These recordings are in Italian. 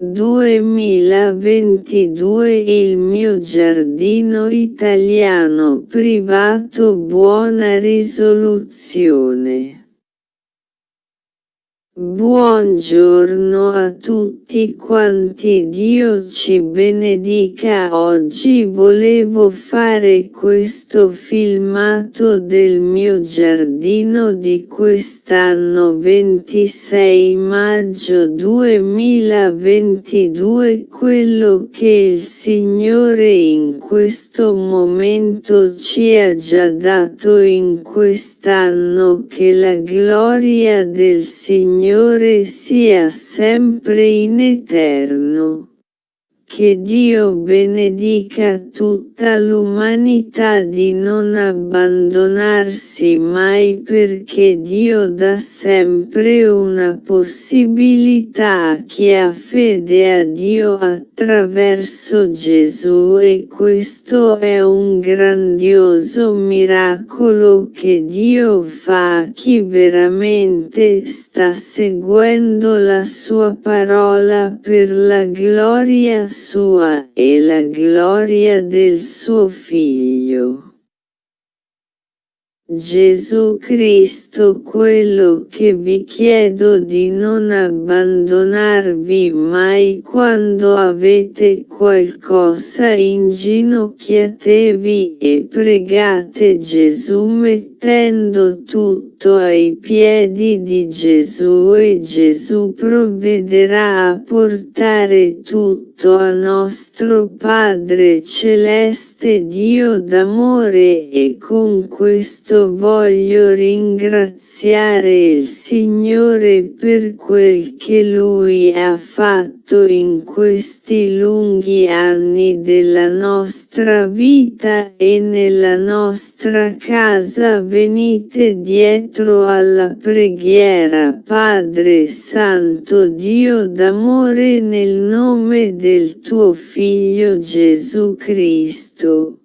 2022 Il mio giardino italiano privato Buona risoluzione Buongiorno a tutti quanti Dio ci benedica. Oggi volevo fare questo filmato del mio giardino di quest'anno 26 maggio 2022 quello che il Signore in questo momento ci ha già dato in quest'anno che la gloria del Signore Signore sia sempre in eterno. Che Dio benedica tutta l'umanità di non abbandonarsi mai perché Dio dà sempre una possibilità a chi ha fede a Dio attraverso Gesù. E questo è un grandioso miracolo che Dio fa a chi veramente sta seguendo la sua parola per la gloria sua e la gloria del suo Figlio. Gesù Cristo quello che vi chiedo di non abbandonarvi mai quando avete qualcosa inginocchiatevi e pregate Gesù mettendo tutto ai piedi di Gesù e Gesù provvederà a portare tutto a nostro Padre Celeste Dio d'amore e con questo voglio ringraziare il Signore per quel che Lui ha fatto in questi lunghi anni della nostra vita e nella nostra casa venite dietro alla preghiera Padre Santo Dio d'amore nel nome del tuo Figlio Gesù Cristo.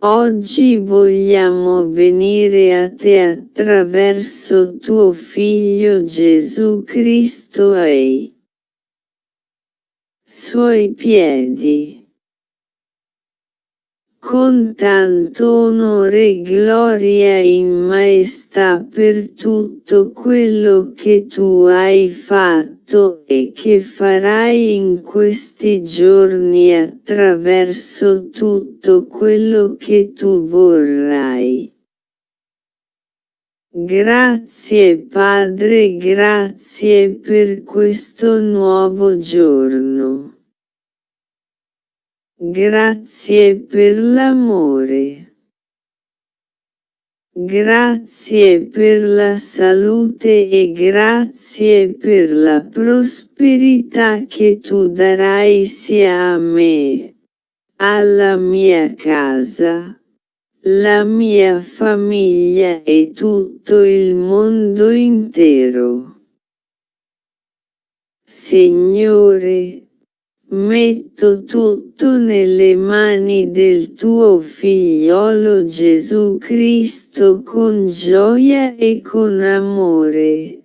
Oggi vogliamo venire a te attraverso tuo Figlio Gesù Cristo ai suoi piedi con tanto onore e gloria in maestà per tutto quello che tu hai fatto e che farai in questi giorni attraverso tutto quello che tu vorrai. Grazie Padre grazie per questo nuovo giorno. Grazie per l'amore. Grazie per la salute e grazie per la prosperità che tu darai sia a me, alla mia casa, la mia famiglia e tutto il mondo intero. Signore, Metto tutto nelle mani del tuo figliolo Gesù Cristo con gioia e con amore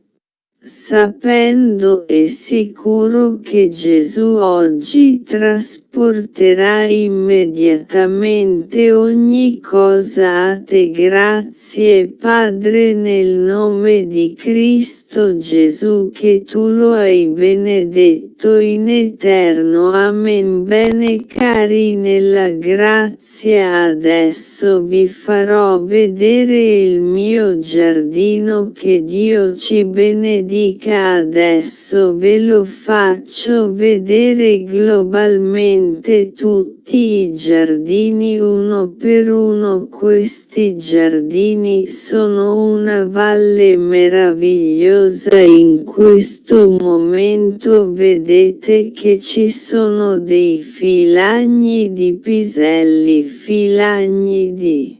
sapendo e sicuro che Gesù oggi trasporterà immediatamente ogni cosa a te grazie Padre nel nome di Cristo Gesù che tu lo hai benedetto in eterno. Amen. Bene cari nella grazia adesso vi farò vedere il mio giardino che Dio ci benedica. Dica adesso ve lo faccio vedere globalmente tutti i giardini uno per uno questi giardini sono una valle meravigliosa. In questo momento vedete che ci sono dei filagni di piselli filagni di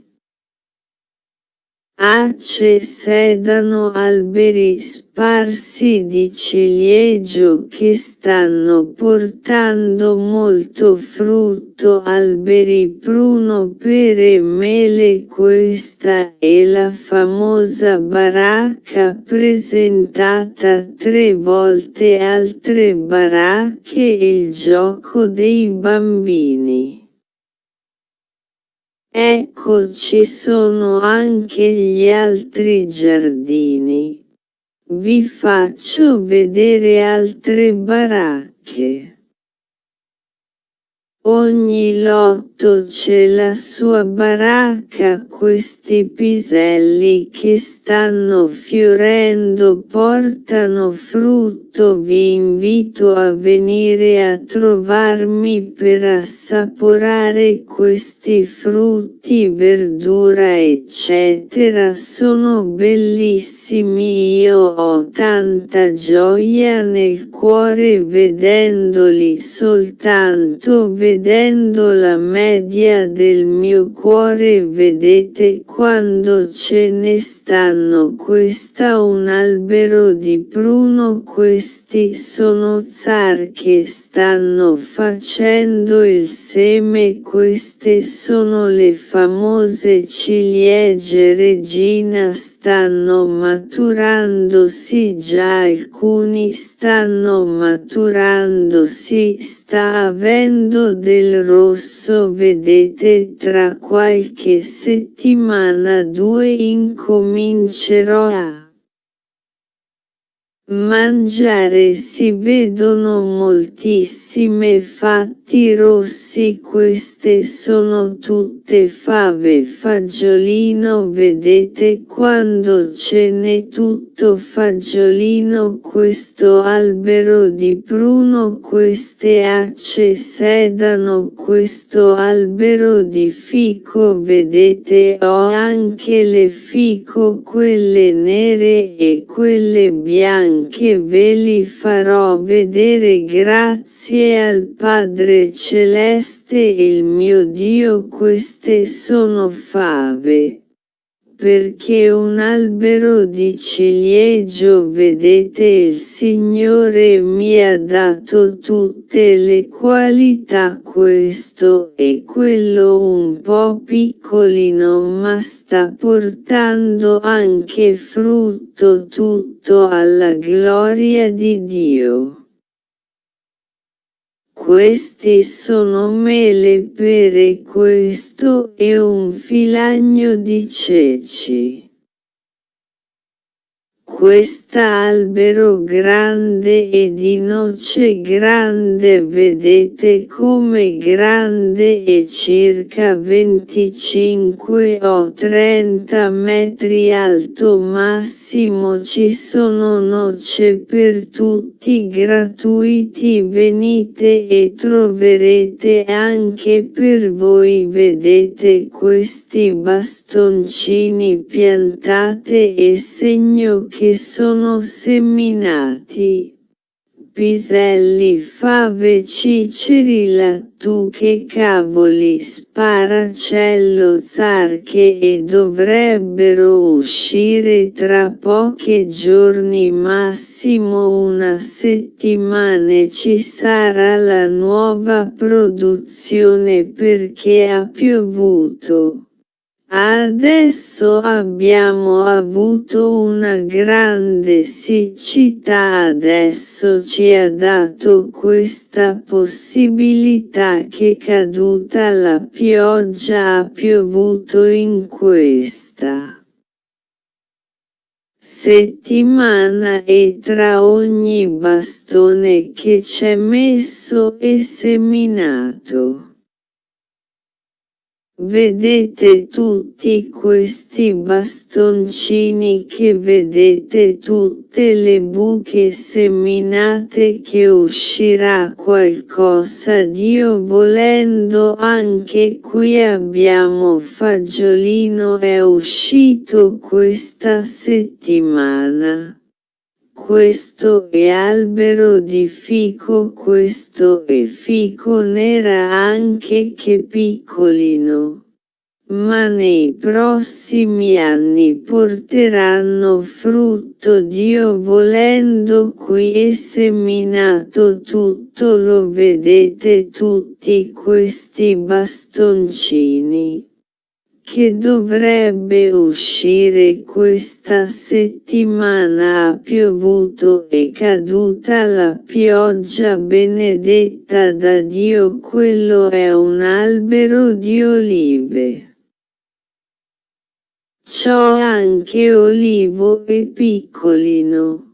Ace sedano alberi sparsi di ciliegio che stanno portando molto frutto alberi pruno pere mele questa è la famosa baracca presentata tre volte altre baracche il gioco dei bambini. Ecco ci sono anche gli altri giardini. Vi faccio vedere altre baracche. Ogni lotto c'è la sua baracca questi piselli che stanno fiorendo portano frutto. Vi invito a venire a trovarmi per assaporare questi frutti verdura eccetera. Sono bellissimi. Io ho tanta gioia nel cuore vedendoli soltanto vedendo vedendo la media del mio cuore vedete quando ce ne stanno. Questa un albero di pruno questi sono zar che stanno facendo il seme queste sono le famose ciliegie regina stanno maturandosi già alcuni stanno maturandosi sta avendo del rosso vedete tra qualche settimana due incomincerò a mangiare si vedono moltissime fatti rossi queste sono tutte fave fagiolino vedete quando ce n'è tutto fagiolino questo albero di pruno queste acce sedano questo albero di fico vedete ho anche le fico quelle nere e quelle bianche anche ve li farò vedere grazie al Padre Celeste il mio Dio queste sono fave perché un albero di ciliegio vedete il Signore mi ha dato tutte le qualità questo e quello un po' piccolino ma sta portando anche frutto tutto alla gloria di Dio. Questi sono mele pere questo è un filagno di ceci. Quest'albero grande e di noce grande vedete come grande è circa 25 o 30 metri alto massimo ci sono noce per tutti gratuiti venite e troverete anche per voi vedete questi bastoncini piantate e segno che che sono seminati. Piselli fave ciceri lattù che cavoli sparacello zarche e dovrebbero uscire tra pochi giorni massimo una settimana ci sarà la nuova produzione perché ha piovuto. Adesso abbiamo avuto una grande siccità adesso ci ha dato questa possibilità che caduta la pioggia ha piovuto in questa settimana e tra ogni bastone che c'è messo è seminato. Vedete tutti questi bastoncini che vedete tutte le buche seminate che uscirà qualcosa Dio volendo anche qui abbiamo fagiolino è uscito questa settimana questo è albero di fico questo è fico nera anche che piccolino. ma nei prossimi anni porteranno frutto Dio volendo qui è seminato tutto lo vedete tutti questi bastoncini che dovrebbe uscire questa settimana ha piovuto e caduta la pioggia benedetta da Dio quello è un albero di olive. C'ho anche olivo e piccolino.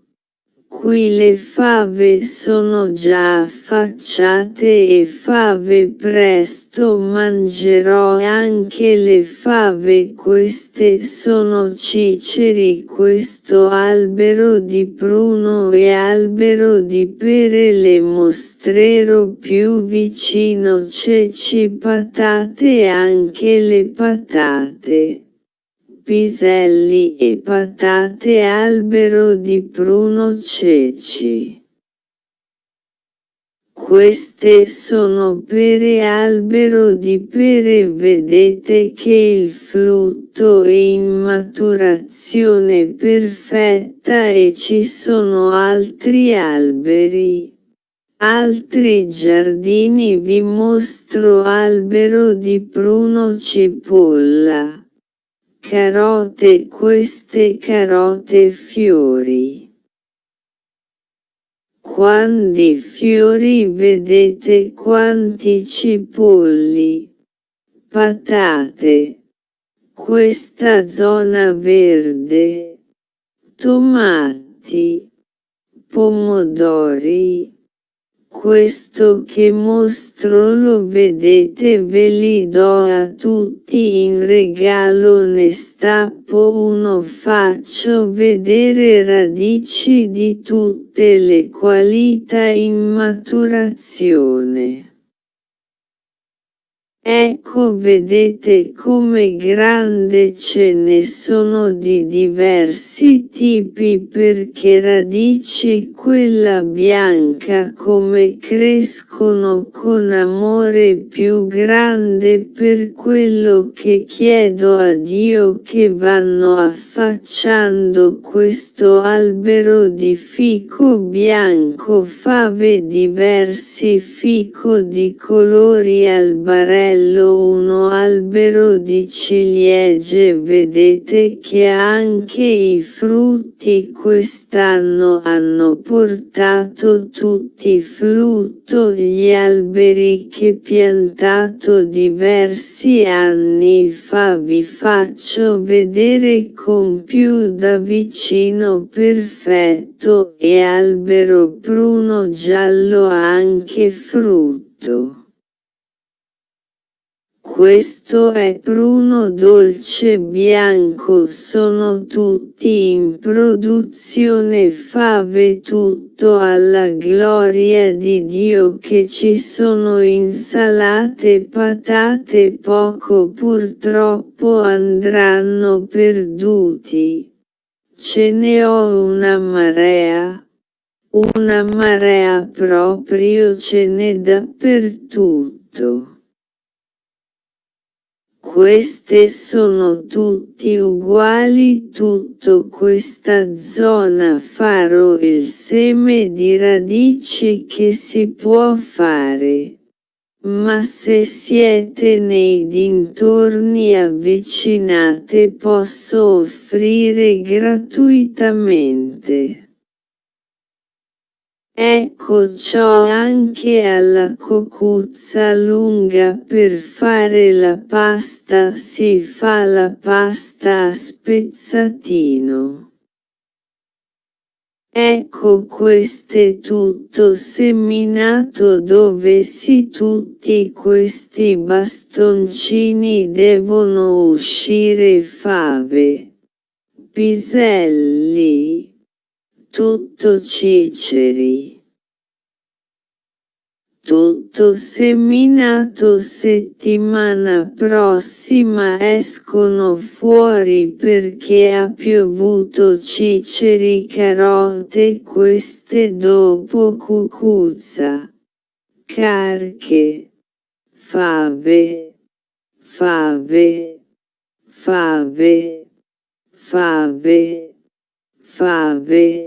Qui le fave sono già affacciate e fave presto mangerò anche le fave queste sono ciceri questo albero di pruno e albero di pere le mostrerò più vicino ceci patate anche le patate piselli e patate albero di pruno ceci. Queste sono pere albero di pere vedete che il frutto è in maturazione perfetta e ci sono altri alberi. Altri giardini vi mostro albero di pruno cipolla carote queste carote fiori. Quanti fiori vedete quanti cipolli, patate, questa zona verde, tomati, pomodori, questo che mostro lo vedete ve li do a tutti in regalo ne stappo uno faccio vedere radici di tutte le qualità in maturazione. Ecco vedete come grande ce ne sono di diversi tipi perché radici quella bianca come crescono con amore più grande per quello che chiedo a Dio che vanno affacciando questo albero di fico bianco fave diversi fico di colori albarelli bello uno albero di ciliegie. Vedete che anche i frutti quest'anno hanno portato tutti frutto. Gli alberi che piantato diversi anni fa. Vi faccio vedere con più da vicino perfetto. E albero pruno giallo anche frutto. Questo è pruno dolce bianco sono tutti in produzione fave tutto alla gloria di Dio che ci sono insalate patate poco purtroppo andranno perduti. Ce ne ho una marea. Una marea proprio ce n'è dappertutto. Queste sono tutti uguali tutto questa zona farò il seme di radici che si può fare. Ma se siete nei dintorni avvicinate posso offrire gratuitamente. Ecco ciò anche alla cocuzza lunga per fare la pasta si fa la pasta a spezzatino. Ecco queste tutto seminato dove si tutti questi bastoncini devono uscire fave, piselli, tutto ciceri. Tutto seminato settimana prossima escono fuori perché ha piovuto ciceri carote queste dopo cucuzza. Carche. Fave. Fave fave, fave, fave,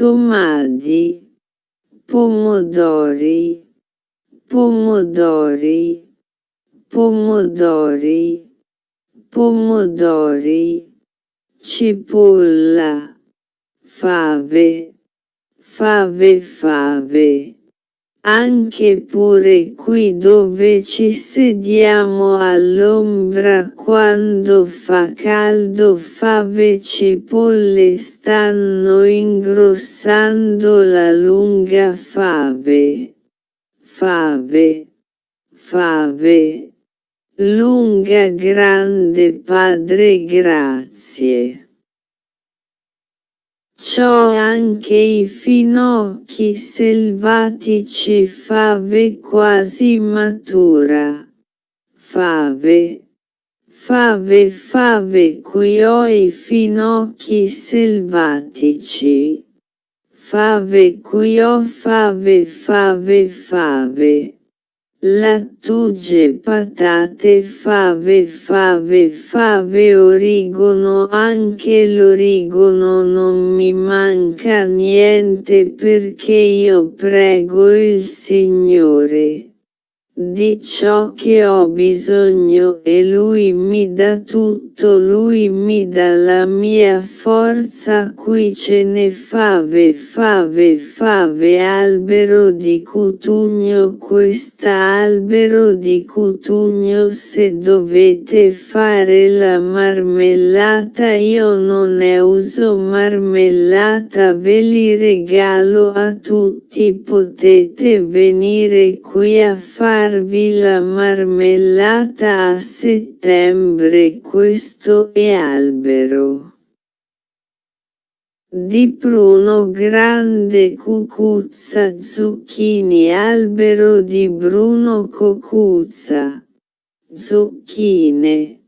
tomadi, pomodori, pomodori, pomodori, pomodori, cipolla, fave, fave fave. Anche pure qui dove ci sediamo all'ombra quando fa caldo fave cipolle stanno ingrossando la lunga fave. Fave. Fave. Lunga grande Padre grazie. C'ho anche i finocchi selvatici fave quasi matura. Fave. Fave fave qui ho i finocchi selvatici. Fave qui ho fave fave fave. Lattuge patate fave fave fave origono anche l'origono non mi manca niente perché io prego il Signore di ciò che ho bisogno e lui mi dà tutto lui mi dà la mia forza qui ce ne fave fave fave albero di cutugno questa albero di cutugno se dovete fare la marmellata io non ne uso marmellata ve li regalo a tutti potete venire qui a fare farvi la marmellata a settembre questo è albero. Di pruno grande cucuzza zucchini albero di bruno cucuzza. Zucchine.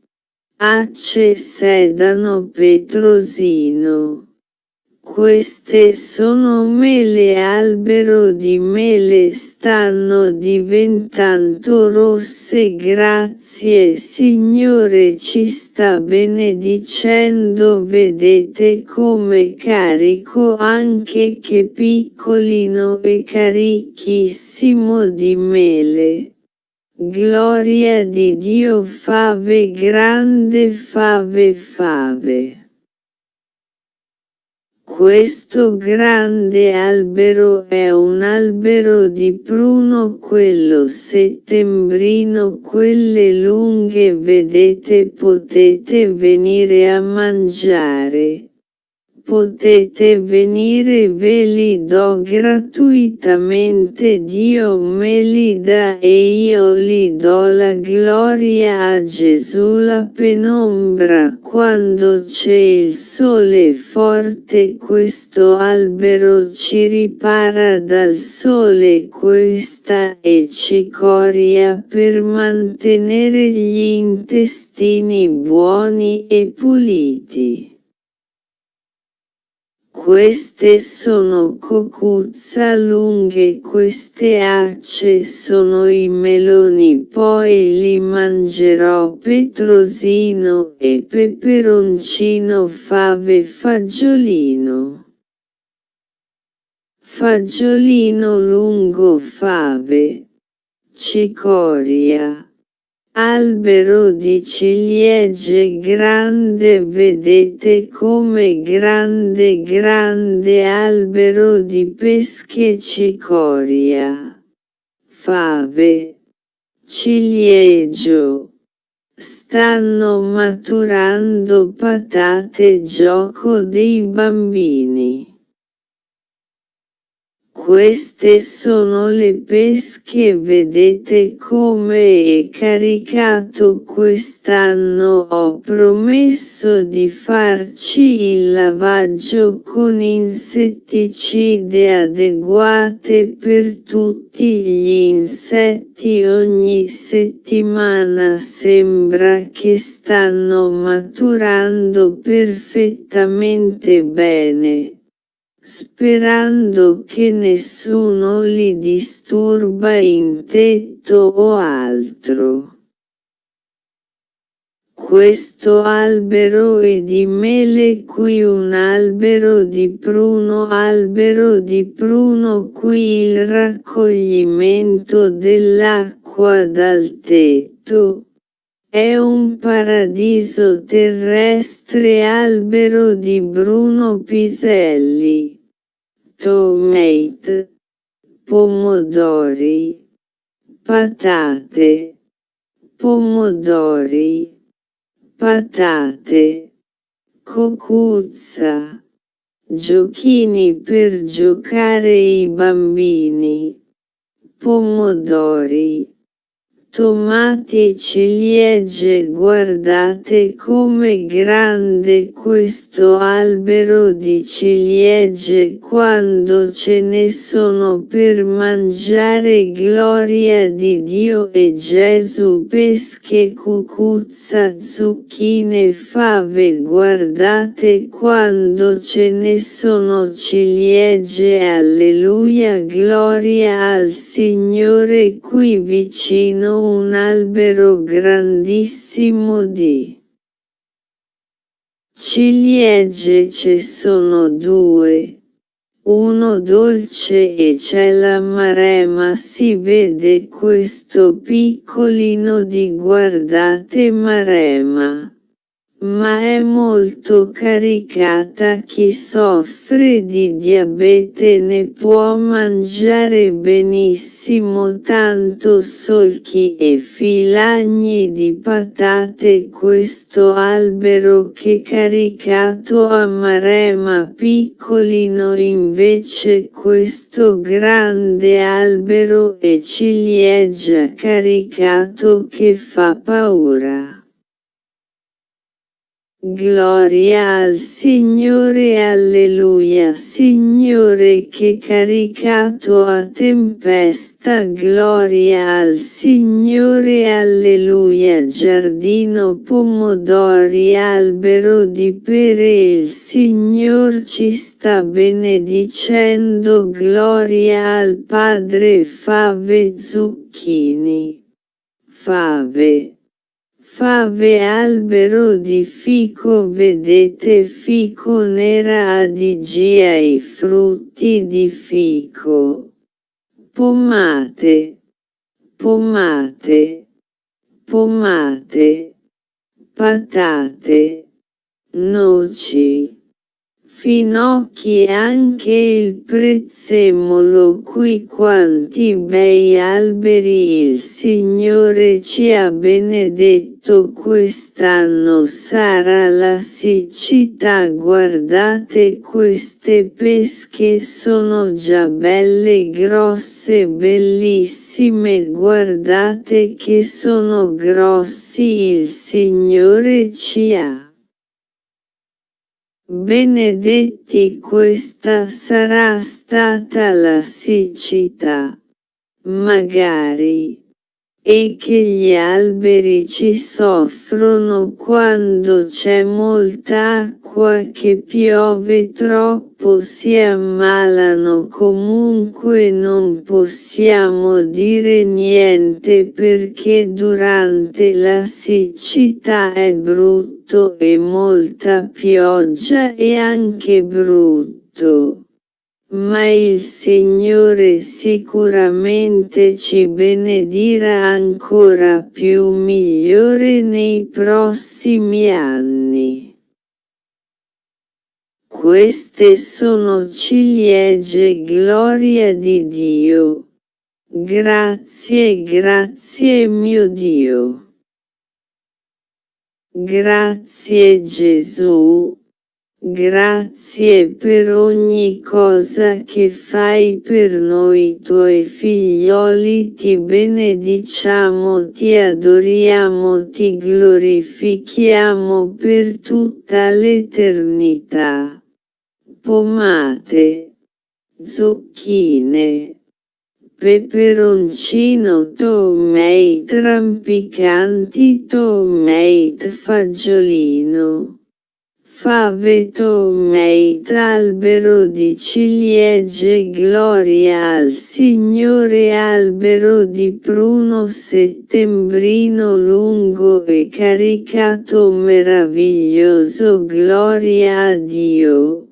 Ace sedano petrosino. Queste sono mele albero di mele stanno diventando rosse grazie Signore ci sta benedicendo vedete come carico anche che piccolino e carichissimo di mele. Gloria di Dio fave grande fave fave. Questo grande albero è un albero di pruno quello settembrino quelle lunghe vedete potete venire a mangiare potete venire ve li do gratuitamente Dio me li dà e io li do la gloria a Gesù la penombra quando c'è il sole forte questo albero ci ripara dal sole questa è cicoria per mantenere gli intestini buoni e puliti. Queste sono cocuzza lunghe queste acce sono i meloni poi li mangerò petrosino e peperoncino fave fagiolino. Fagiolino lungo fave. Cicoria. Albero di ciliegie grande vedete come grande grande albero di pesche cicoria. Fave. Ciliegio. Stanno maturando patate gioco dei bambini. Queste sono le pesche vedete come è caricato quest'anno. Ho promesso di farci il lavaggio con insetticide adeguate per tutti gli insetti. Ogni settimana sembra che stanno maturando perfettamente bene sperando che nessuno li disturba in tetto o altro. questo albero e di mele qui un albero di pruno albero di pruno qui il raccoglimento dell'acqua dal tetto. È un paradiso terrestre albero di Bruno Piselli. Tomate. Pomodori. Patate. Pomodori patate, cocuzza, giochini per giocare i bambini, pomodori, tomati ciliegie guardate come grande questo albero di ciliegie quando ce ne sono per mangiare gloria di Dio e Gesù pesche cucuzza zucchine fave guardate quando ce ne sono ciliegie alleluia gloria al Signore qui vicino un albero grandissimo di ciliegie ce sono due, uno dolce e c'è la marema. Si vede questo piccolino di guardate marema ma è molto caricata chi soffre di diabete ne può mangiare benissimo tanto solchi e filagni di patate questo albero che caricato a marema piccolino invece questo grande albero e ciliegia caricato che fa paura. Gloria al Signore Alleluia. Signore che caricato a tempesta Gloria al Signore Alleluia. Giardino pomodori albero di pere il Signor ci sta benedicendo. Gloria al Padre fave zucchini fave Fave albero di fico vedete fico nera adigia i frutti di fico. Pomate, pomate, pomate, patate, noci finocchi e anche il prezzemolo qui quanti bei alberi il Signore ci ha benedetto quest'anno. Sarà la siccità guardate queste pesche sono già belle grosse bellissime. Guardate che sono grossi il Signore ci ha Benedetti questa sarà stata la siccità. Magari e che gli alberi ci soffrono quando c'è molta acqua che piove troppo si ammalano comunque non possiamo dire niente perché durante la siccità è brutto e molta pioggia è anche brutto ma il Signore sicuramente ci benedirà ancora più migliore nei prossimi anni. Queste sono ciliegie gloria di Dio. Grazie, grazie mio Dio. Grazie Gesù. Grazie per ogni cosa che fai per noi tuoi figlioli ti benediciamo ti adoriamo ti glorifichiamo per tutta l'eternità. Pomate, zucchine, peperoncino tomate rampicanti tomate fagiolino fave tomeit albero di ciliegie gloria al Signore albero di pruno settembrino lungo e caricato meraviglioso gloria a Dio.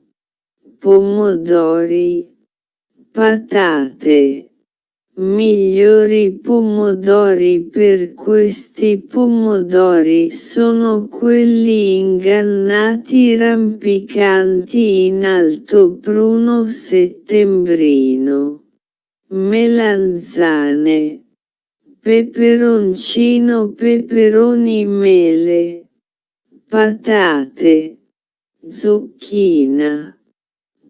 Pomodori. Patate migliori pomodori per questi pomodori sono quelli ingannati rampicanti in alto pruno settembrino. Melanzane. Peperoncino peperoni mele. Patate. Zucchina.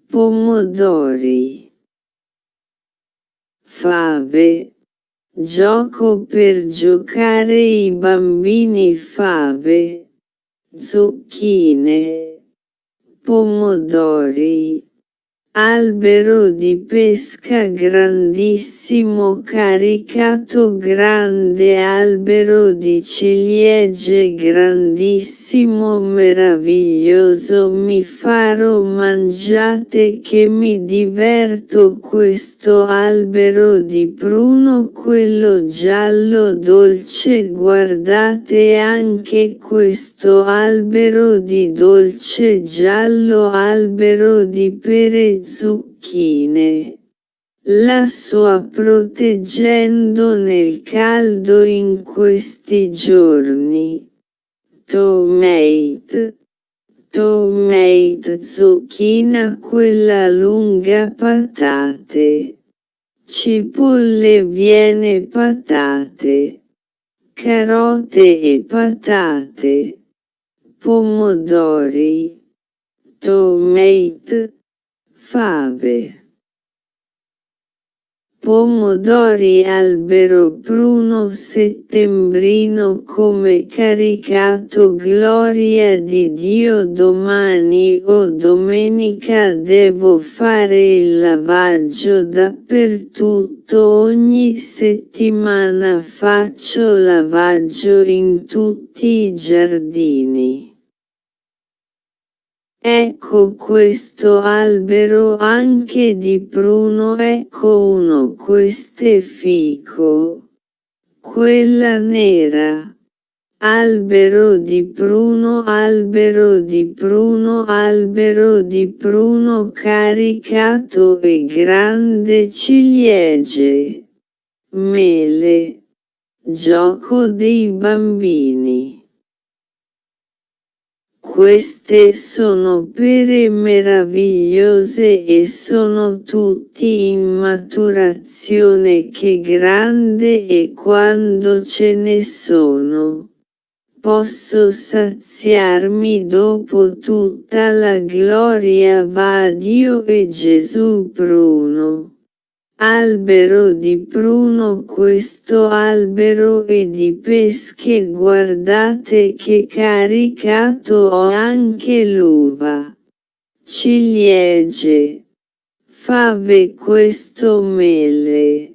Pomodori fave. Gioco per giocare i bambini fave. Zucchine. Pomodori. Albero di pesca grandissimo caricato grande albero di ciliegie grandissimo meraviglioso mi farò mangiate che mi diverto questo albero di pruno quello giallo dolce guardate anche questo albero di dolce giallo albero di pere zucchine. La sua proteggendo nel caldo in questi giorni. Tomate. Tomate zucchina quella lunga patate. Cipolle viene patate. Carote e patate. Pomodori. Tomate fave. Pomodori albero pruno settembrino come caricato gloria di Dio domani o domenica devo fare il lavaggio dappertutto ogni settimana faccio lavaggio in tutti i giardini. Ecco questo albero anche di pruno ecco uno queste fico. Quella nera. Albero di pruno albero di pruno albero di pruno caricato e grande ciliegie. Mele. Gioco dei bambini. Queste sono pere meravigliose e sono tutti in maturazione che grande e quando ce ne sono. Posso saziarmi dopo tutta la gloria va a Dio e Gesù Bruno albero di pruno questo albero è di pesche guardate che caricato ho anche l'uva. Ciliegie. Fave questo mele.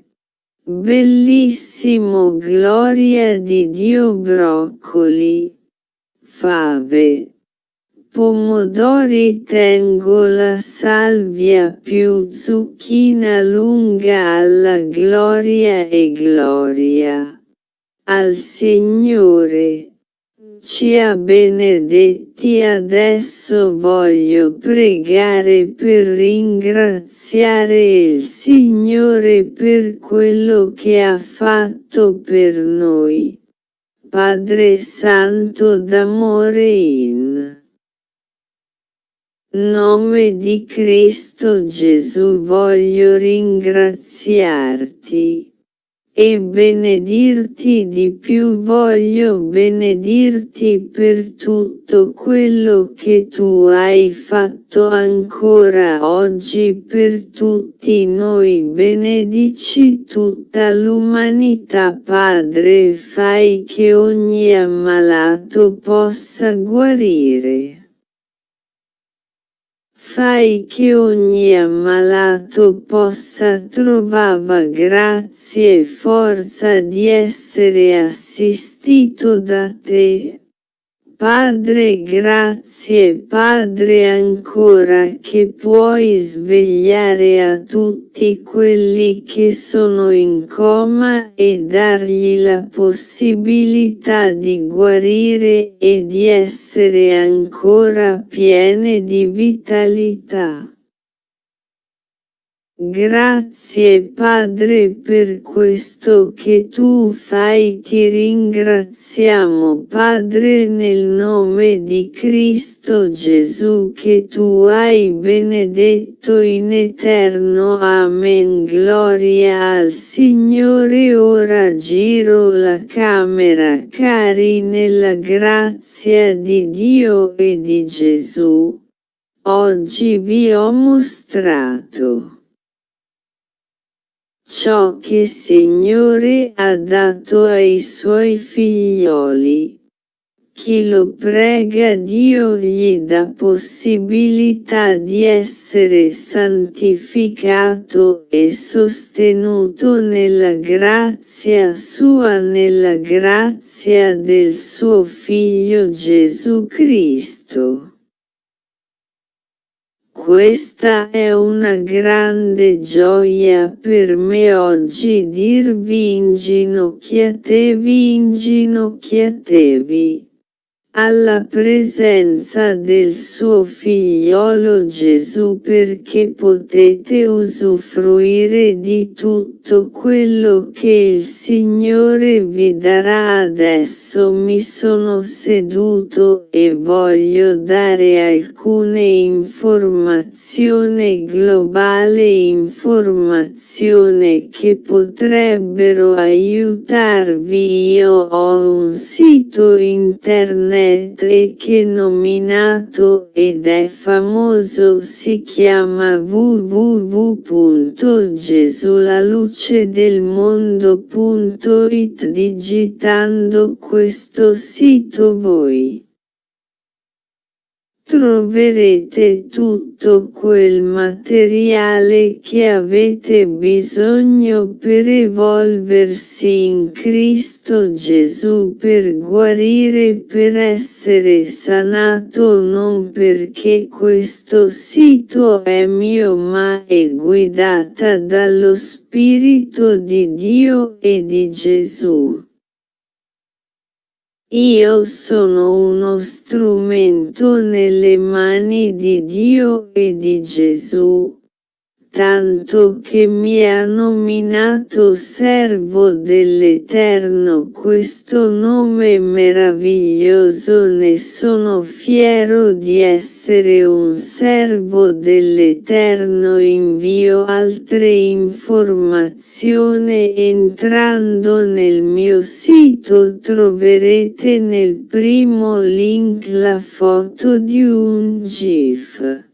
Bellissimo gloria di Dio broccoli. Fave pomodori tengo la salvia più zucchina lunga alla gloria e gloria. Al Signore. Ci ha benedetti adesso voglio pregare per ringraziare il Signore per quello che ha fatto per noi. Padre Santo d'amore in nome di Cristo Gesù voglio ringraziarti e benedirti di più. Voglio benedirti per tutto quello che tu hai fatto ancora oggi. Per tutti noi benedici tutta l'umanità. Padre fai che ogni ammalato possa guarire. Fai che ogni ammalato possa trovare grazie e forza di essere assistito da te. Padre grazie Padre ancora che puoi svegliare a tutti quelli che sono in coma e dargli la possibilità di guarire e di essere ancora piene di vitalità. Grazie Padre per questo che tu fai. Ti ringraziamo Padre nel nome di Cristo Gesù che tu hai benedetto in eterno. Amen. Gloria al Signore. Ora giro la camera cari nella grazia di Dio e di Gesù. Oggi vi ho mostrato ciò che Signore ha dato ai suoi figlioli. Chi lo prega Dio gli dà possibilità di essere santificato e sostenuto nella grazia sua nella grazia del suo Figlio Gesù Cristo. Questa è una grande gioia per me oggi dirvi inginocchiatevi inginocchiatevi alla presenza del suo figliolo Gesù perché potete usufruire di tutto quello che il Signore vi darà adesso mi sono seduto e voglio dare alcune informazioni globale informazione che potrebbero aiutarvi. Io ho un sito internet che nominato ed è famoso si chiama www.gesulalucedelmondo.it digitando questo sito voi troverete tutto quel materiale che avete bisogno per evolversi in Cristo Gesù per guarire per essere sanato non perché questo sito è mio ma è guidata dallo Spirito di Dio e di Gesù. Io sono uno strumento nelle mani di Dio e di Gesù, tanto che mi ha nominato servo dell'Eterno. Questo nome meraviglioso ne sono fiero di essere un servo dell'Eterno. Invio altre informazioni entrando nel mio sito troverete nel primo link la foto di un GIF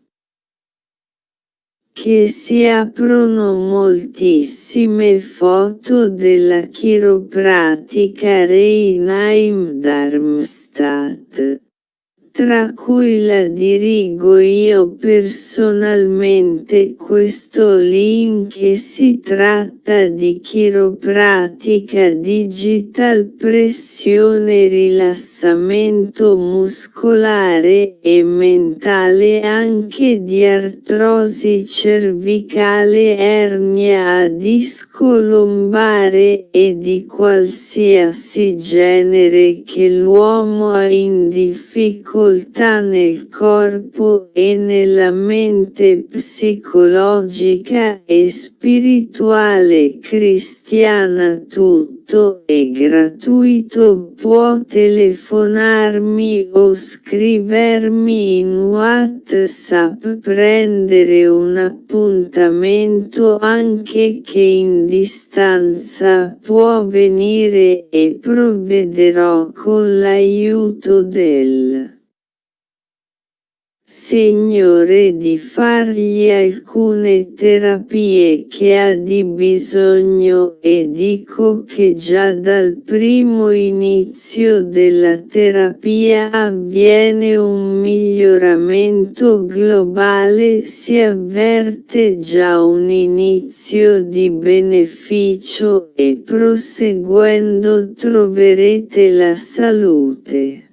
che si aprono moltissime foto della chiropratica Reinheim Darmstadt tra cui la dirigo io personalmente questo link e si tratta di chiropratica digital pressione rilassamento muscolare e mentale anche di artrosi cervicale ernia a disco lombare e di qualsiasi genere che l'uomo ha in difficoltà difficoltà nel corpo e nella mente psicologica e spirituale cristiana tutto è gratuito può telefonarmi o scrivermi in whatsapp prendere un appuntamento anche che in distanza può venire e provvederò con l'aiuto del Signore di fargli alcune terapie che ha di bisogno e dico che già dal primo inizio della terapia avviene un miglioramento globale si avverte già un inizio di beneficio e proseguendo troverete la salute.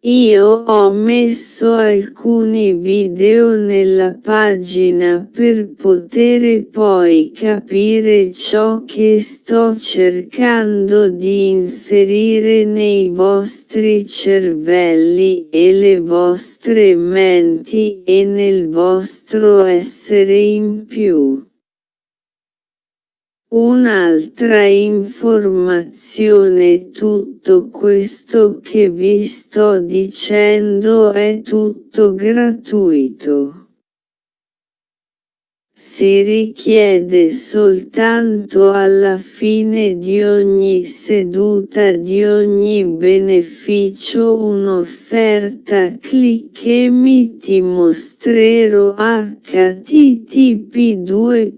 Io ho messo alcuni video nella pagina per poter poi capire ciò che sto cercando di inserire nei vostri cervelli e le vostre menti e nel vostro essere in più. Un'altra informazione tutto questo che vi sto dicendo è tutto gratuito. Si richiede soltanto alla fine di ogni seduta di ogni beneficio un'offerta clic e mi ti mostrerò http 2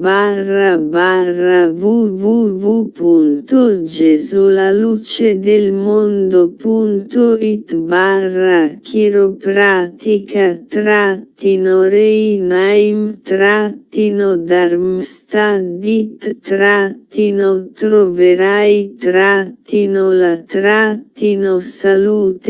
barra barra www.gesulalucedelmondo.it barra chiropratica trattino reinaim trattino Darmstadt trattino troverai trattino la trattino salute.htm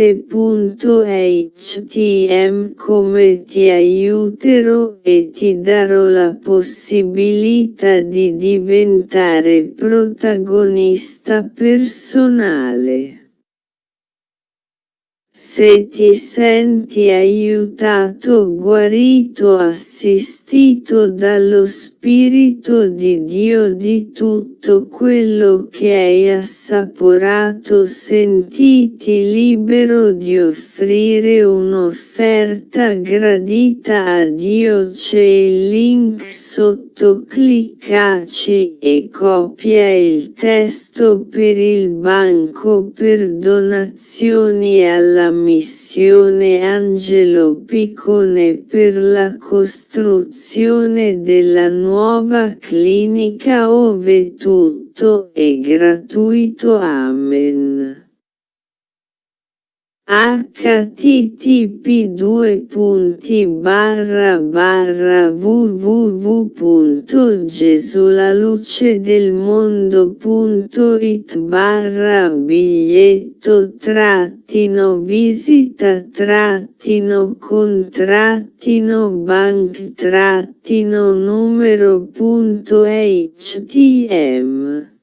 come ti aiuterò e ti darò la possibilità di diventare protagonista personale. Se ti senti aiutato guarito assistito dallo Spirito di Dio di tutto quello che hai assaporato sentiti libero di offrire un'offerta gradita a Dio c'è il link sotto cliccaci e copia il testo per il banco per donazioni alla missione Angelo Piccone per la costruzione della nuova clinica ove tutto è gratuito. Amen http www.gesulalucedelmondo.it barra biglietto trattino visita trattino contrattino bank trattino numero.htm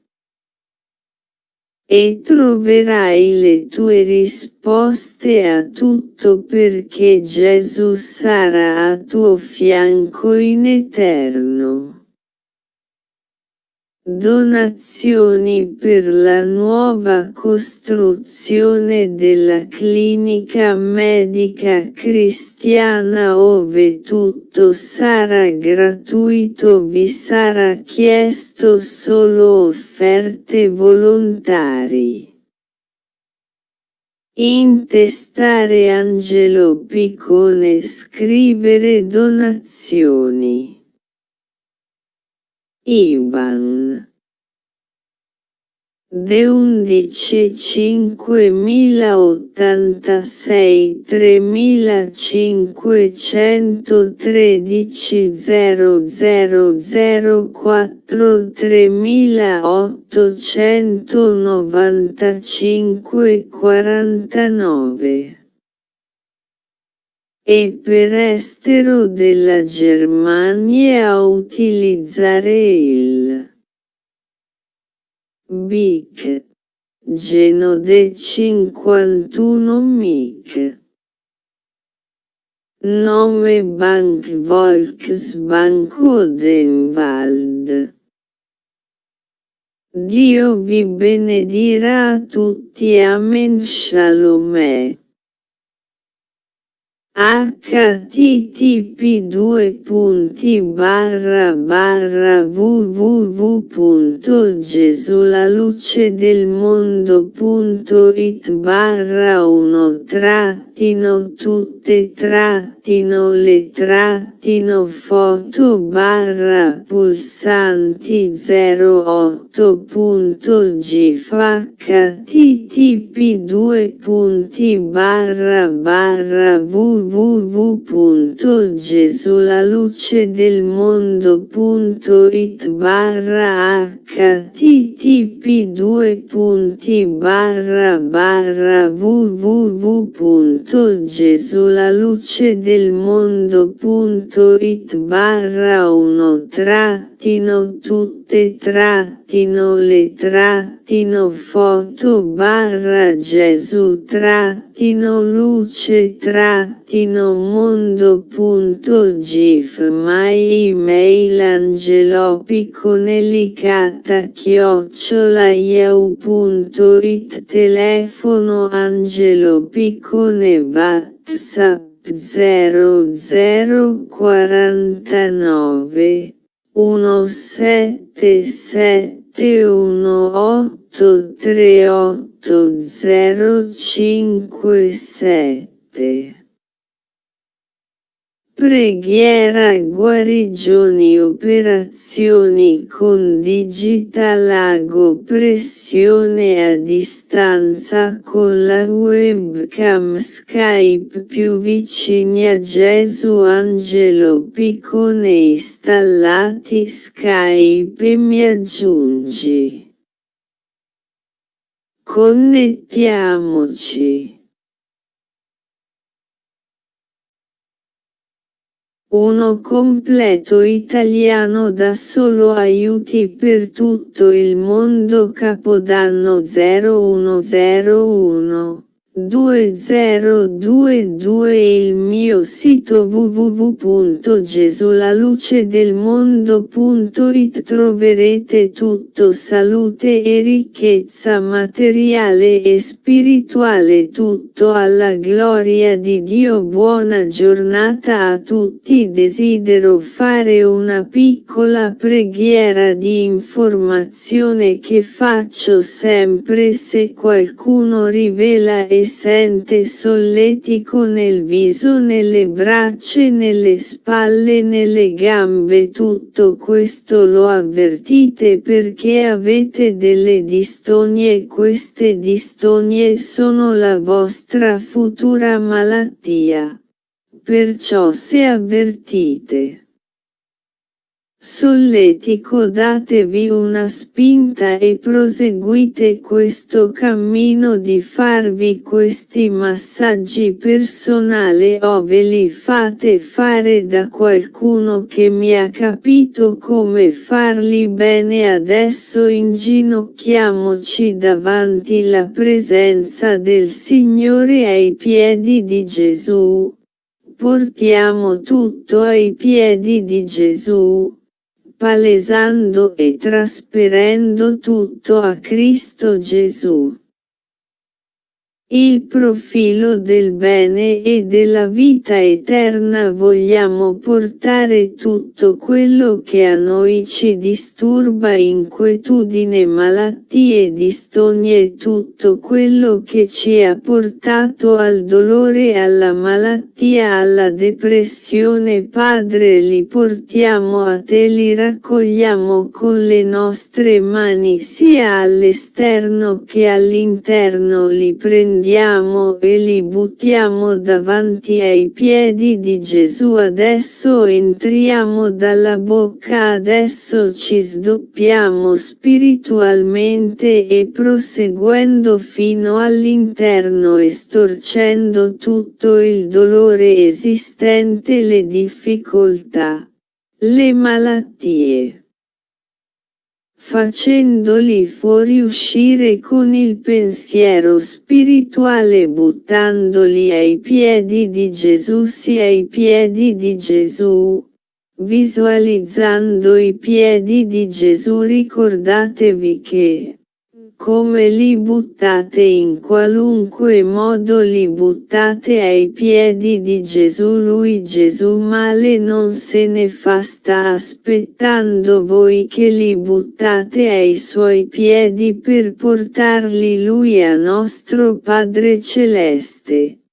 e troverai le tue risposte a tutto perché Gesù sarà a tuo fianco in eterno. Donazioni per la nuova costruzione della clinica medica cristiana ove tutto sarà gratuito. Vi sarà chiesto solo offerte volontari. Intestare Angelo Piccone Scrivere donazioni. IBAN De 11 5086 3513 0004 3895 49 e per estero della Germania a utilizzare il BIC Genode 51 MIC. Nome Bank Volksbank Odenwald Dio vi benedirà tutti Amen Shalom http www.gesulalucedelmondo.it barra 1 tratto trattino tutte trattino le trattino foto barra pulsanti 08.gif http 2 punti barra barra www.gesulalucedelmondo.it barra http 2 punti barra barra www.gesulalucedelmondo.it barra 1 trattino tutte trattino le trattino foto barra Gesù trattino luce trattino mondo.gif my email angelopiconelicata chiocciola yahoo.it telefono Angelo Piccone WhatsApp 0049 177183857 Preghiera guarigioni operazioni con digital ago pressione a distanza con la webcam Skype più vicini a Gesù Angelo Piccone installati Skype e mi aggiungi. Connettiamoci. Uno completo italiano da solo aiuti per tutto il mondo Capodanno 0101 2022 Il mio sito www.gesulalucedelmondo.it troverete tutto salute e ricchezza materiale e spirituale tutto alla gloria di Dio. Buona giornata a tutti. Desidero fare una piccola preghiera di informazione che faccio sempre se qualcuno rivela e sente solletico nel viso nelle braccia nelle spalle nelle gambe tutto questo lo avvertite perché avete delle distonie queste distonie sono la vostra futura malattia. Perciò se avvertite Solletico datevi una spinta e proseguite questo cammino di farvi questi massaggi personali o ve li fate fare da qualcuno che mi ha capito come farli bene. Adesso inginocchiamoci davanti la presenza del Signore ai piedi di Gesù. Portiamo tutto ai piedi di Gesù palesando e trasferendo tutto a Cristo Gesù. Il profilo del bene e della vita eterna vogliamo portare tutto quello che a noi ci disturba inquietudine malattie distonie tutto quello che ci ha portato al dolore alla malattia alla depressione. Padre li portiamo a te li raccogliamo con le nostre mani sia all'esterno che all'interno li prendiamo prendiamo e li buttiamo davanti ai piedi di Gesù. Adesso entriamo dalla bocca adesso ci sdoppiamo spiritualmente e proseguendo fino all'interno e storcendo tutto il dolore esistente le difficoltà, le malattie facendoli fuoriuscire con il pensiero spirituale buttandoli ai piedi di Gesù sì ai piedi di Gesù. Visualizzando i piedi di Gesù ricordatevi che come li buttate in qualunque modo li buttate ai piedi di Gesù lui Gesù male non se ne fa sta aspettando voi che li buttate ai suoi piedi per portarli lui a nostro Padre Celeste.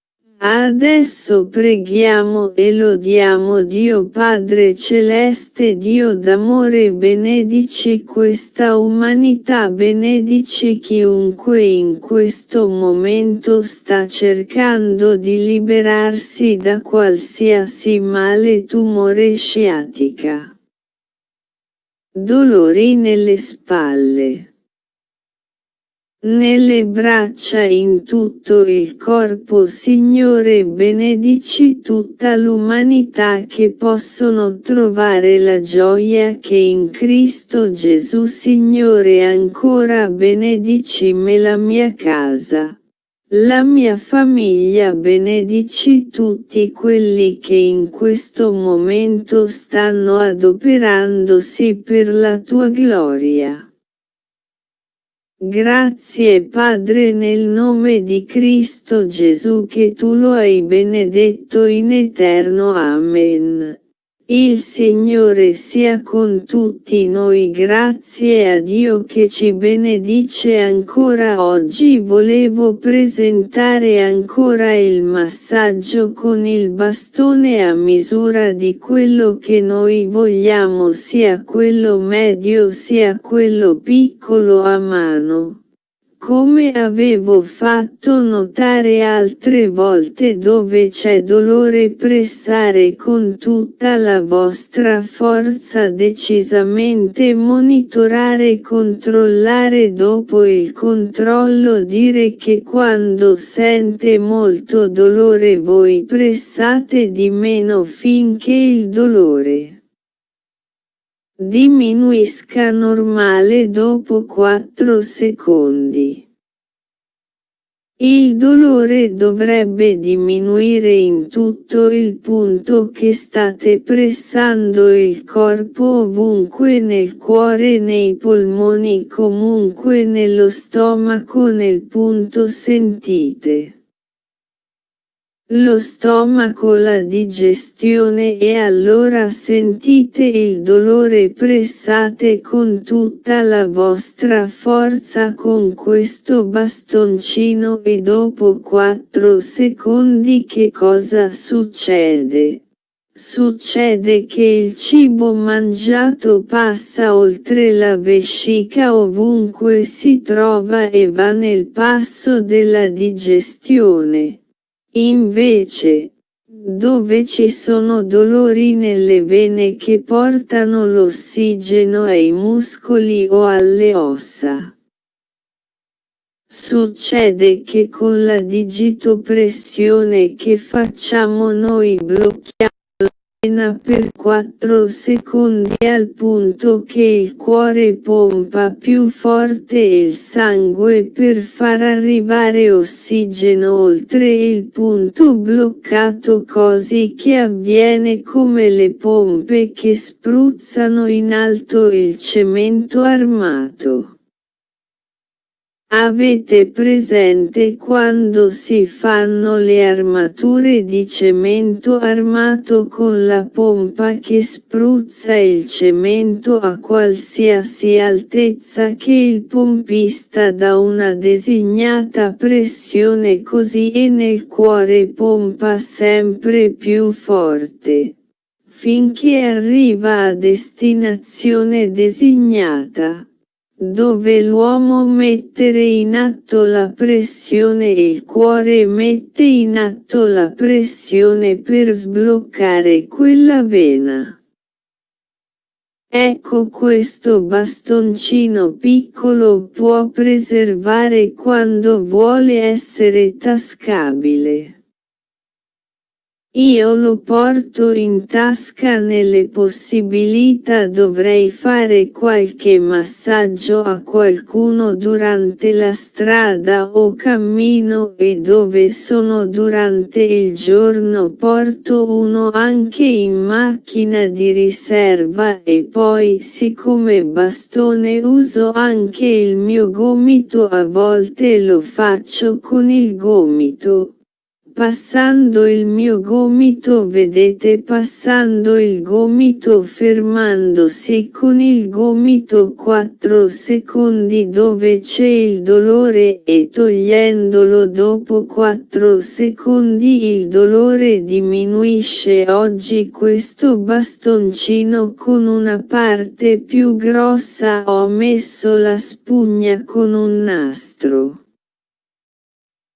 Adesso preghiamo e lodiamo Dio Padre Celeste Dio d'amore benedici questa umanità benedici chiunque in questo momento sta cercando di liberarsi da qualsiasi male tumore sciatica. Dolori nelle spalle nelle braccia in tutto il corpo Signore benedici tutta l'umanità che possono trovare la gioia che in Cristo Gesù Signore ancora benedici me la mia casa. La mia famiglia benedici tutti quelli che in questo momento stanno adoperandosi per la tua gloria. Grazie Padre nel nome di Cristo Gesù che tu lo hai benedetto in eterno. Amen. Il Signore sia con tutti noi grazie a Dio che ci benedice ancora oggi volevo presentare ancora il massaggio con il bastone a misura di quello che noi vogliamo sia quello medio sia quello piccolo a mano. Come avevo fatto notare altre volte dove c'è dolore pressare con tutta la vostra forza decisamente monitorare controllare dopo il controllo dire che quando sente molto dolore voi pressate di meno finché il dolore Diminuisca normale dopo 4 secondi. Il dolore dovrebbe diminuire in tutto il punto che state pressando il corpo ovunque nel cuore nei polmoni comunque nello stomaco nel punto sentite lo stomaco la digestione e allora sentite il dolore pressate con tutta la vostra forza con questo bastoncino e dopo 4 secondi che cosa succede? Succede che il cibo mangiato passa oltre la vescica ovunque si trova e va nel passo della digestione. Invece, dove ci sono dolori nelle vene che portano l'ossigeno ai muscoli o alle ossa. Succede che con la digitopressione che facciamo noi blocchiamo per 4 secondi al punto che il cuore pompa più forte il sangue per far arrivare ossigeno oltre il punto bloccato così che avviene come le pompe che spruzzano in alto il cemento armato. Avete presente quando si fanno le armature di cemento armato con la pompa che spruzza il cemento a qualsiasi altezza che il pompista dà una designata pressione così e nel cuore pompa sempre più forte. Finché arriva a destinazione designata dove l'uomo mettere in atto la pressione e il cuore mette in atto la pressione per sbloccare quella vena. Ecco questo bastoncino piccolo può preservare quando vuole essere tascabile. Io lo porto in tasca nelle possibilità dovrei fare qualche massaggio a qualcuno durante la strada o cammino e dove sono durante il giorno porto uno anche in macchina di riserva e poi siccome bastone uso anche il mio gomito a volte lo faccio con il gomito passando il mio gomito vedete passando il gomito fermandosi con il gomito 4 secondi dove c'è il dolore e togliendolo dopo 4 secondi il dolore diminuisce oggi questo bastoncino con una parte più grossa ho messo la spugna con un nastro.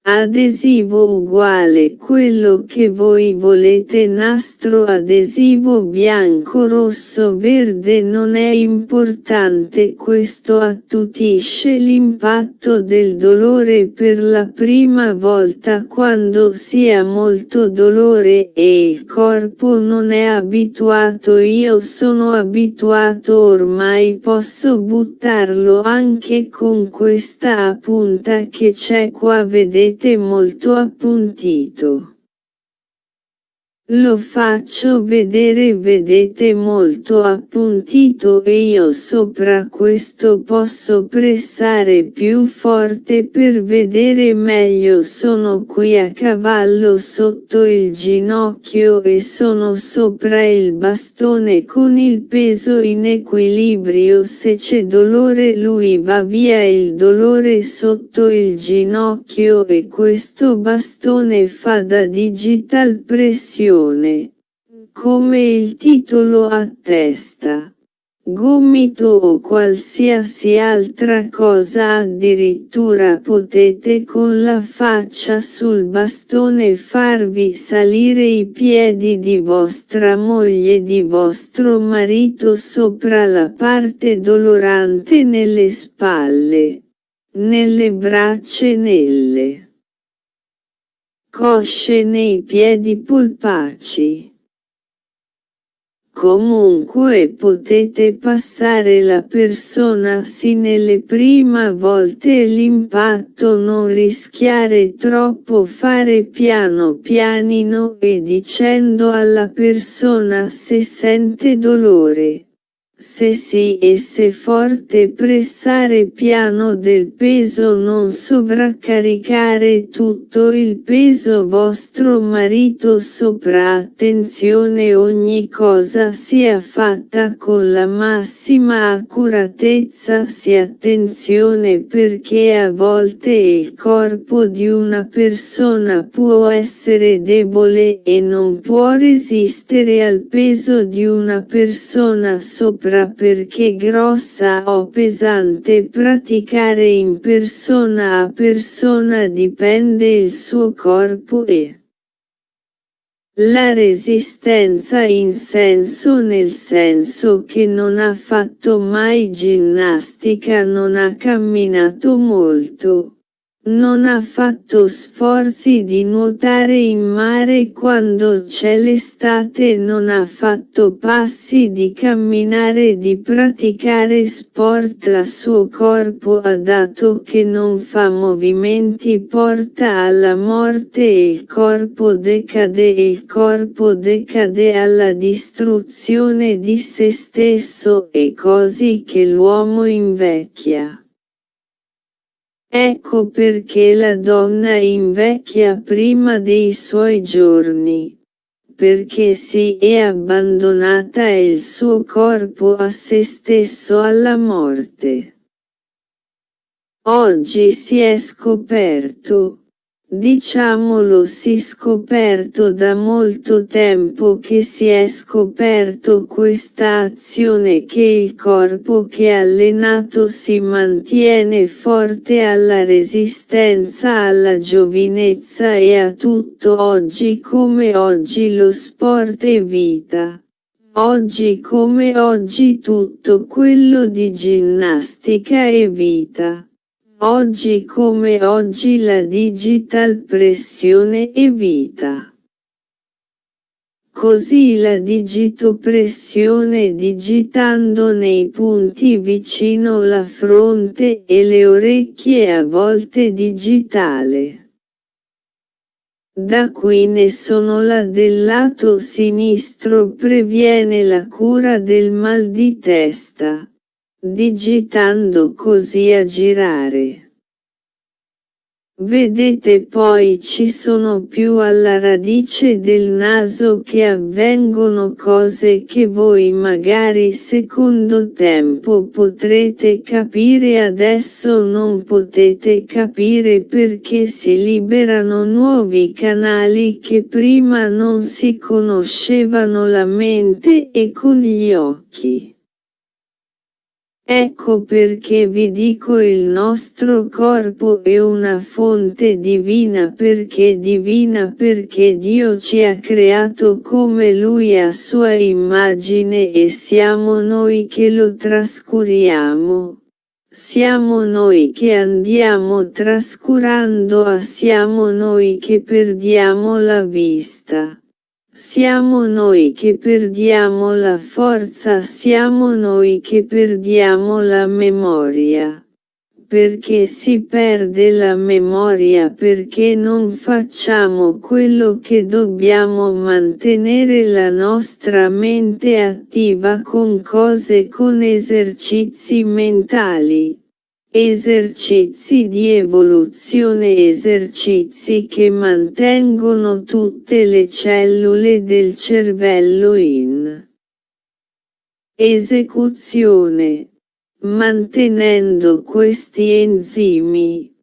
Adesivo uguale quello che voi volete nastro adesivo bianco rosso verde non è importante questo attutisce l'impatto del dolore per la prima volta quando si ha molto dolore e il corpo non è abituato io sono abituato ormai posso buttarlo anche con questa punta che c'è qua vedete vedete molto appuntito. Lo faccio vedere vedete molto appuntito e io sopra questo posso pressare più forte per vedere meglio. Sono qui a cavallo sotto il ginocchio e sono sopra il bastone con il peso in equilibrio. Se c'è dolore lui va via il dolore sotto il ginocchio e questo bastone fa da digital pressione canzone. Come il titolo attesta. Gomito o qualsiasi altra cosa addirittura potete con la faccia sul bastone farvi salire i piedi di vostra moglie di vostro marito sopra la parte dolorante nelle spalle, nelle braccia e nelle cosce nei piedi polpacci. Comunque potete passare la persona sì nelle prime volte l'impatto non rischiare troppo fare piano pianino e dicendo alla persona se sente dolore. Se sì e se forte pressare piano del peso non sovraccaricare tutto il peso. Vostro marito sopra attenzione ogni cosa sia fatta con la massima accuratezza. Si attenzione perché a volte il corpo di una persona può essere debole e non può resistere al peso di una persona sopra sopra perché grossa o pesante praticare in persona a persona dipende il suo corpo e la resistenza in senso nel senso che non ha fatto mai ginnastica non ha camminato molto. Non ha fatto sforzi di nuotare in mare quando c'è l'estate non ha fatto passi di camminare di praticare sport a suo corpo ha dato che non fa movimenti porta alla morte il corpo decade il corpo decade alla distruzione di se stesso e così che l'uomo invecchia. Ecco perché la donna invecchia prima dei suoi giorni. Perché si è abbandonata il suo corpo a se stesso alla morte. Oggi si è scoperto, Diciamolo si scoperto da molto tempo che si è scoperto questa azione che il corpo che allenato si mantiene forte alla resistenza alla giovinezza e a tutto oggi come oggi lo sport è vita. Oggi come oggi tutto quello di ginnastica è vita. Oggi come oggi la digital pressione è vita. Così la digitopressione digitando nei punti vicino la fronte e le orecchie a volte digitale. Da qui ne sono la del lato sinistro previene la cura del mal di testa digitando così a girare. Vedete poi ci sono più alla radice del naso che avvengono cose che voi magari secondo tempo potrete capire adesso non potete capire perché si liberano nuovi canali che prima non si conoscevano la mente e con gli occhi. Ecco perché vi dico il nostro corpo è una fonte divina perché divina perché Dio ci ha creato come Lui a sua immagine e siamo noi che lo trascuriamo. Siamo noi che andiamo trascurando a siamo noi che perdiamo la vista. Siamo noi che perdiamo la forza, siamo noi che perdiamo la memoria. Perché si perde la memoria perché non facciamo quello che dobbiamo mantenere la nostra mente attiva con cose con esercizi mentali. Esercizi di evoluzione Esercizi che mantengono tutte le cellule del cervello in esecuzione, mantenendo questi enzimi,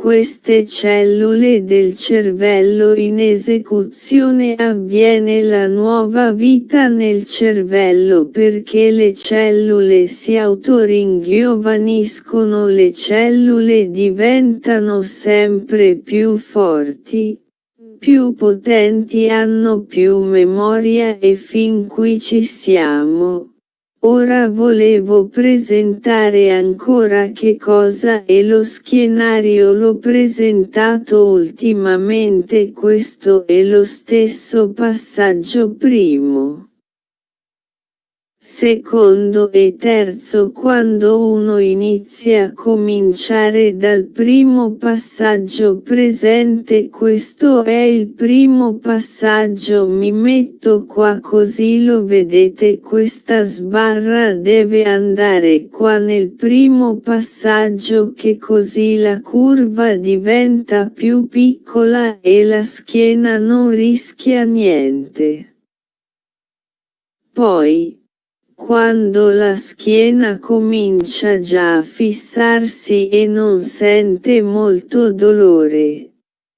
queste cellule del cervello in esecuzione avviene la nuova vita nel cervello perché le cellule si autoringiovaniscono le cellule diventano sempre più forti, più potenti hanno più memoria e fin qui ci siamo. Ora volevo presentare ancora che cosa è lo schienario l'ho presentato ultimamente questo è lo stesso passaggio primo secondo e terzo quando uno inizia a cominciare dal primo passaggio presente questo è il primo passaggio mi metto qua così lo vedete questa sbarra deve andare qua nel primo passaggio che così la curva diventa più piccola e la schiena non rischia niente. Poi, quando la schiena comincia già a fissarsi e non sente molto dolore.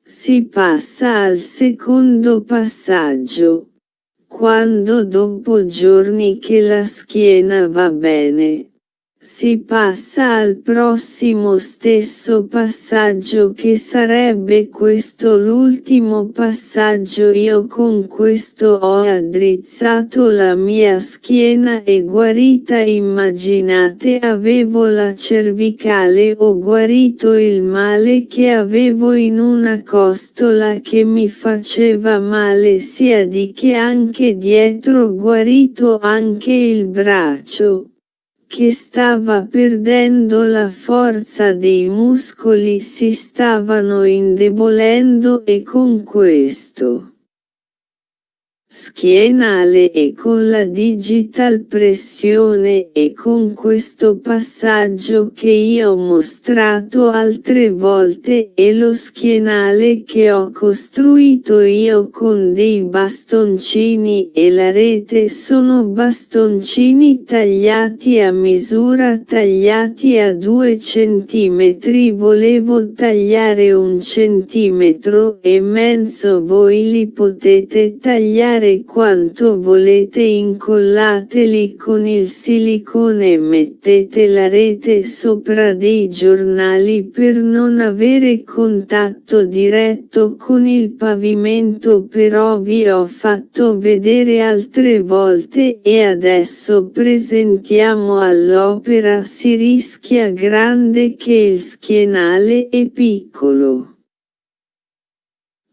Si passa al secondo passaggio. Quando dopo giorni che la schiena va bene, si passa al prossimo stesso passaggio che sarebbe questo l'ultimo passaggio. Io con questo ho addrizzato la mia schiena e guarita. Immaginate avevo la cervicale ho guarito il male che avevo in una costola che mi faceva male sia di che anche dietro guarito anche il braccio che stava perdendo la forza dei muscoli si stavano indebolendo e con questo schienale e con la digital pressione e con questo passaggio che io ho mostrato altre volte e lo schienale che ho costruito io con dei bastoncini e la rete sono bastoncini tagliati a misura tagliati a 2 cm volevo tagliare un centimetro e mezzo voi li potete tagliare fare quanto volete incollateli con il silicone e mettete la rete sopra dei giornali per non avere contatto diretto con il pavimento però vi ho fatto vedere altre volte e adesso presentiamo all'opera si rischia grande che il schienale è piccolo.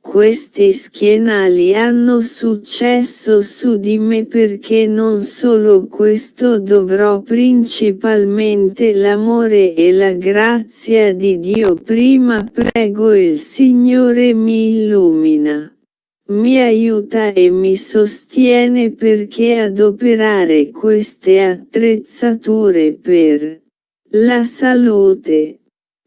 Questi schienali hanno successo su di me perché non solo questo dovrò principalmente l'amore e la grazia di Dio prima prego il Signore mi illumina. Mi aiuta e mi sostiene perché adoperare queste attrezzature per la salute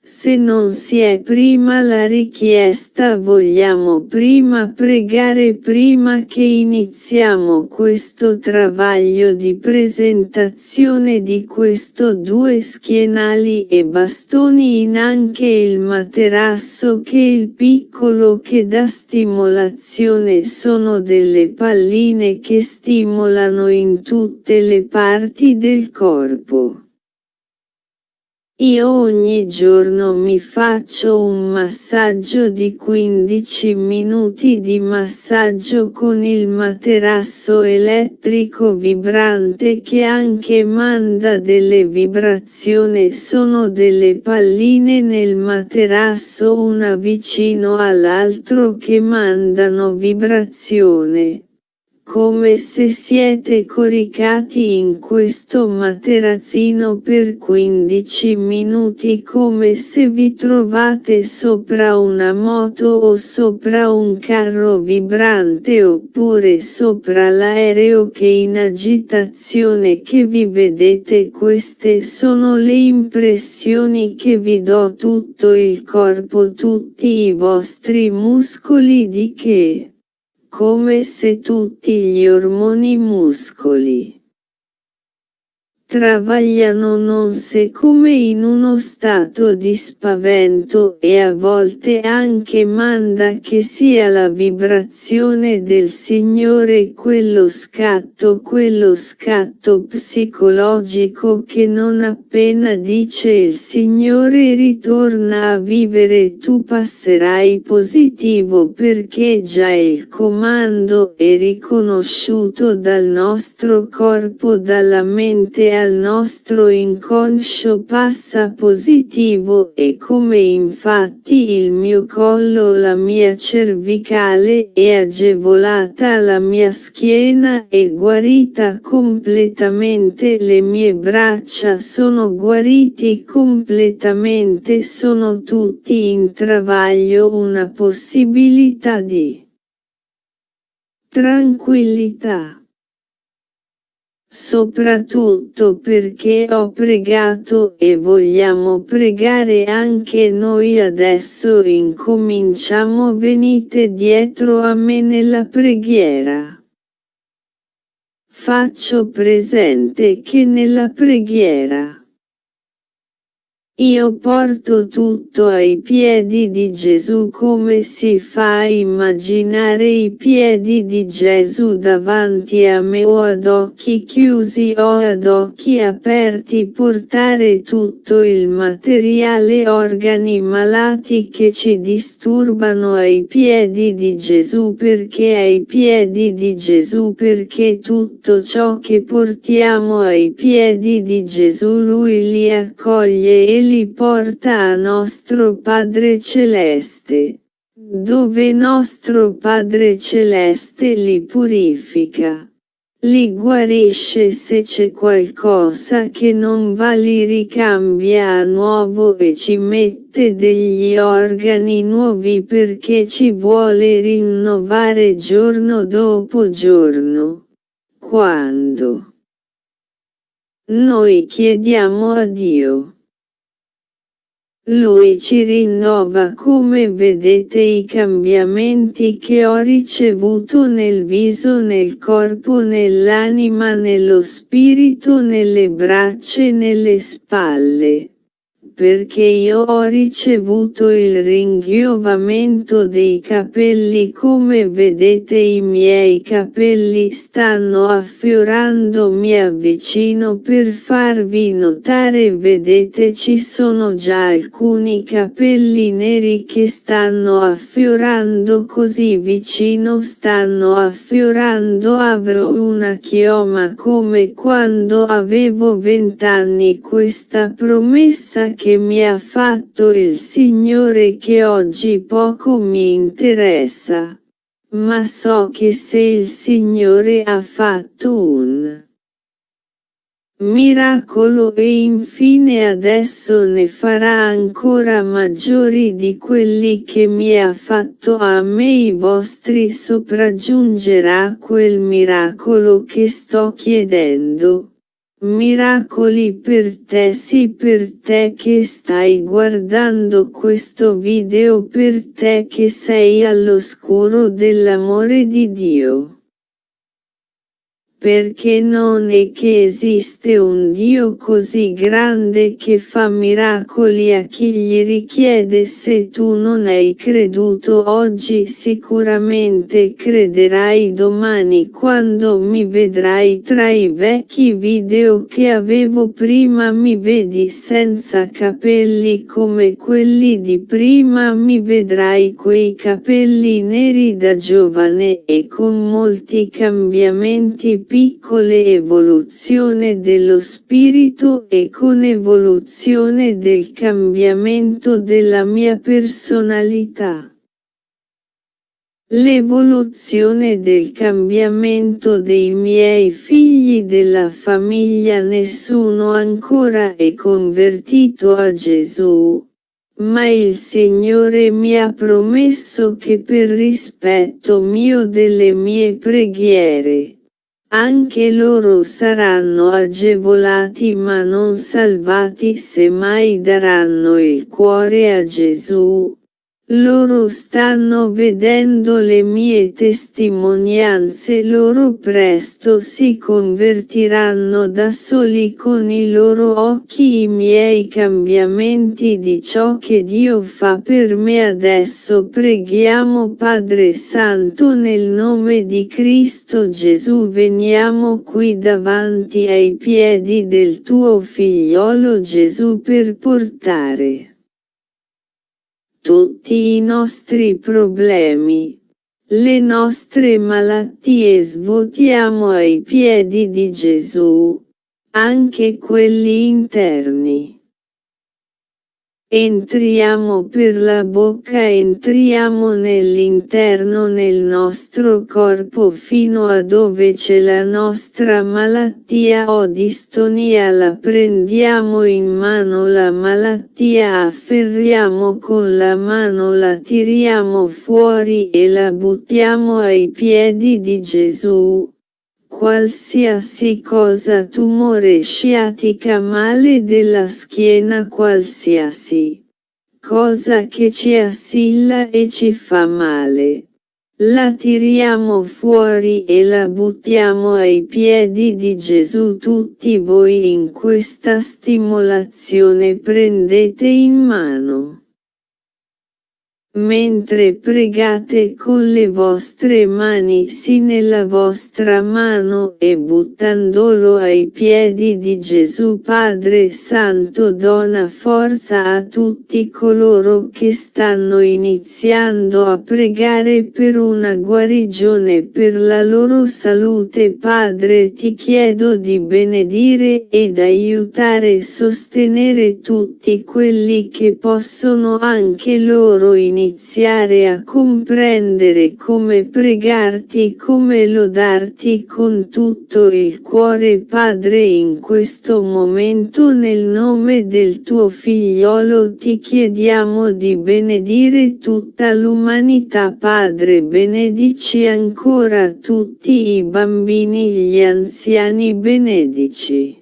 Se non si è prima la richiesta vogliamo prima pregare prima che iniziamo questo travaglio di presentazione di questo due schienali e bastoni in anche il materasso che il piccolo che dà stimolazione sono delle palline che stimolano in tutte le parti del corpo. Io ogni giorno mi faccio un massaggio di 15 minuti di massaggio con il materasso elettrico vibrante che anche manda delle vibrazioni. Sono delle palline nel materasso una vicino all'altro che mandano vibrazione come se siete coricati in questo materazzino per 15 minuti come se vi trovate sopra una moto o sopra un carro vibrante oppure sopra l'aereo che in agitazione che vi vedete queste sono le impressioni che vi do tutto il corpo tutti i vostri muscoli di che come se tutti gli ormoni muscoli travagliano non se come in uno stato di spavento e a volte anche manda che sia la vibrazione del Signore quello scatto quello scatto psicologico che non appena dice il Signore ritorna a vivere tu passerai positivo perché già il comando è riconosciuto dal nostro corpo dalla mente al nostro inconscio passa positivo e come infatti il mio collo la mia cervicale è agevolata la mia schiena è guarita completamente le mie braccia sono guariti completamente sono tutti in travaglio una possibilità di tranquillità soprattutto perché ho pregato e vogliamo pregare anche noi adesso incominciamo venite dietro a me nella preghiera. Faccio presente che nella preghiera io porto tutto ai piedi di Gesù come si fa a immaginare i piedi di Gesù davanti a me o ad occhi chiusi o ad occhi aperti portare tutto il materiale organi malati che ci disturbano ai piedi di Gesù. Perché ai piedi di Gesù? Perché tutto ciò che portiamo ai piedi di Gesù lui li accoglie e li porta a nostro Padre Celeste, dove nostro Padre Celeste li purifica. Li guarisce se c'è qualcosa che non va li ricambia a nuovo e ci mette degli organi nuovi perché ci vuole rinnovare giorno dopo giorno. Quando noi chiediamo a Dio lui ci rinnova come vedete i cambiamenti che ho ricevuto nel viso nel corpo nell'anima nello spirito nelle braccia e nelle spalle perché io ho ricevuto il ringiovamento dei capelli come vedete i miei capelli stanno affiorando mi avvicino per farvi notare vedete ci sono già alcuni capelli neri che stanno affiorando così vicino stanno affiorando avrò una chioma come quando avevo vent'anni questa promessa che che mi ha fatto il Signore che oggi poco mi interessa. Ma so che se il Signore ha fatto un miracolo e infine adesso ne farà ancora maggiori di quelli che mi ha fatto a me i vostri sopraggiungerà quel miracolo che sto chiedendo Miracoli per te sì per te che stai guardando questo video per te che sei all'oscuro dell'amore di Dio perché non è che esiste un Dio così grande che fa miracoli a chi gli richiede. Se tu non hai creduto oggi sicuramente crederai domani quando mi vedrai. Tra i vecchi video che avevo prima mi vedi senza capelli come quelli di prima. Mi vedrai quei capelli neri da giovane e con molti cambiamenti piccole evoluzione dello spirito e con evoluzione del cambiamento della mia personalità. L'evoluzione del cambiamento dei miei figli della famiglia nessuno ancora è convertito a Gesù, ma il Signore mi ha promesso che per rispetto mio delle mie preghiere, anche loro saranno agevolati ma non salvati se mai daranno il cuore a Gesù, loro stanno vedendo le mie testimonianze loro presto si convertiranno da soli con i loro occhi i miei cambiamenti di ciò che Dio fa per me. Adesso preghiamo Padre Santo nel nome di Cristo Gesù veniamo qui davanti ai piedi del tuo figliolo Gesù per portare tutti i nostri problemi, le nostre malattie svuotiamo ai piedi di Gesù, anche quelli interni. Entriamo per la bocca entriamo nell'interno nel nostro corpo fino a dove c'è la nostra malattia. O distonia la prendiamo in mano la malattia afferriamo con la mano la tiriamo fuori e la buttiamo ai piedi di Gesù qualsiasi cosa tumore sciatica male della schiena qualsiasi cosa che ci assilla e ci fa male. La tiriamo fuori e la buttiamo ai piedi di Gesù tutti voi in questa stimolazione prendete in mano. Mentre pregate con le vostre mani sì nella vostra mano e buttandolo ai piedi di Gesù Padre Santo dona forza a tutti coloro che stanno iniziando a pregare per una guarigione per la loro salute. Padre ti chiedo di benedire ed aiutare e sostenere tutti quelli che possono anche loro iniziare iniziare a comprendere come pregarti come lodarti con tutto il cuore Padre in questo momento nel nome del tuo figliolo ti chiediamo di benedire tutta l'umanità Padre benedici ancora tutti i bambini gli anziani benedici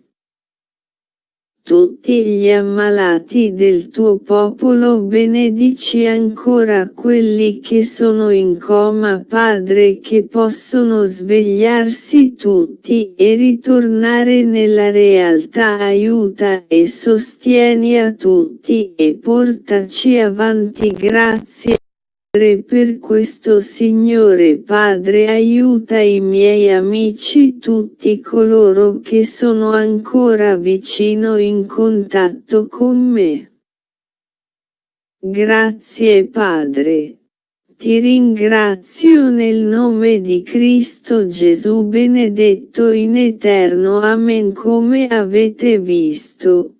tutti gli ammalati del tuo popolo benedici ancora quelli che sono in coma Padre che possono svegliarsi tutti e ritornare nella realtà. Aiuta e sostieni a tutti e portaci avanti grazie per questo Signore Padre aiuta i miei amici tutti coloro che sono ancora vicino in contatto con me. Grazie Padre. Ti ringrazio nel nome di Cristo Gesù benedetto in eterno Amen come avete visto.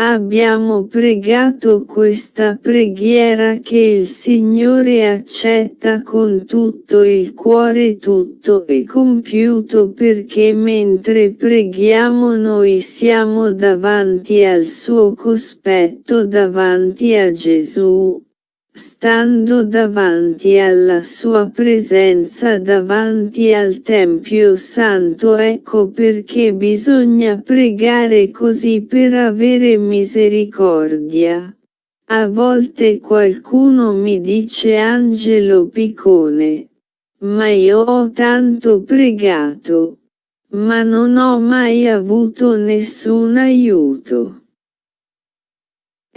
Abbiamo pregato questa preghiera che il Signore accetta con tutto il cuore tutto e compiuto perché mentre preghiamo noi siamo davanti al suo cospetto davanti a Gesù. Stando davanti alla sua presenza davanti al Tempio Santo ecco perché bisogna pregare così per avere misericordia. A volte qualcuno mi dice Angelo Piccone. Ma io ho tanto pregato. Ma non ho mai avuto nessun aiuto.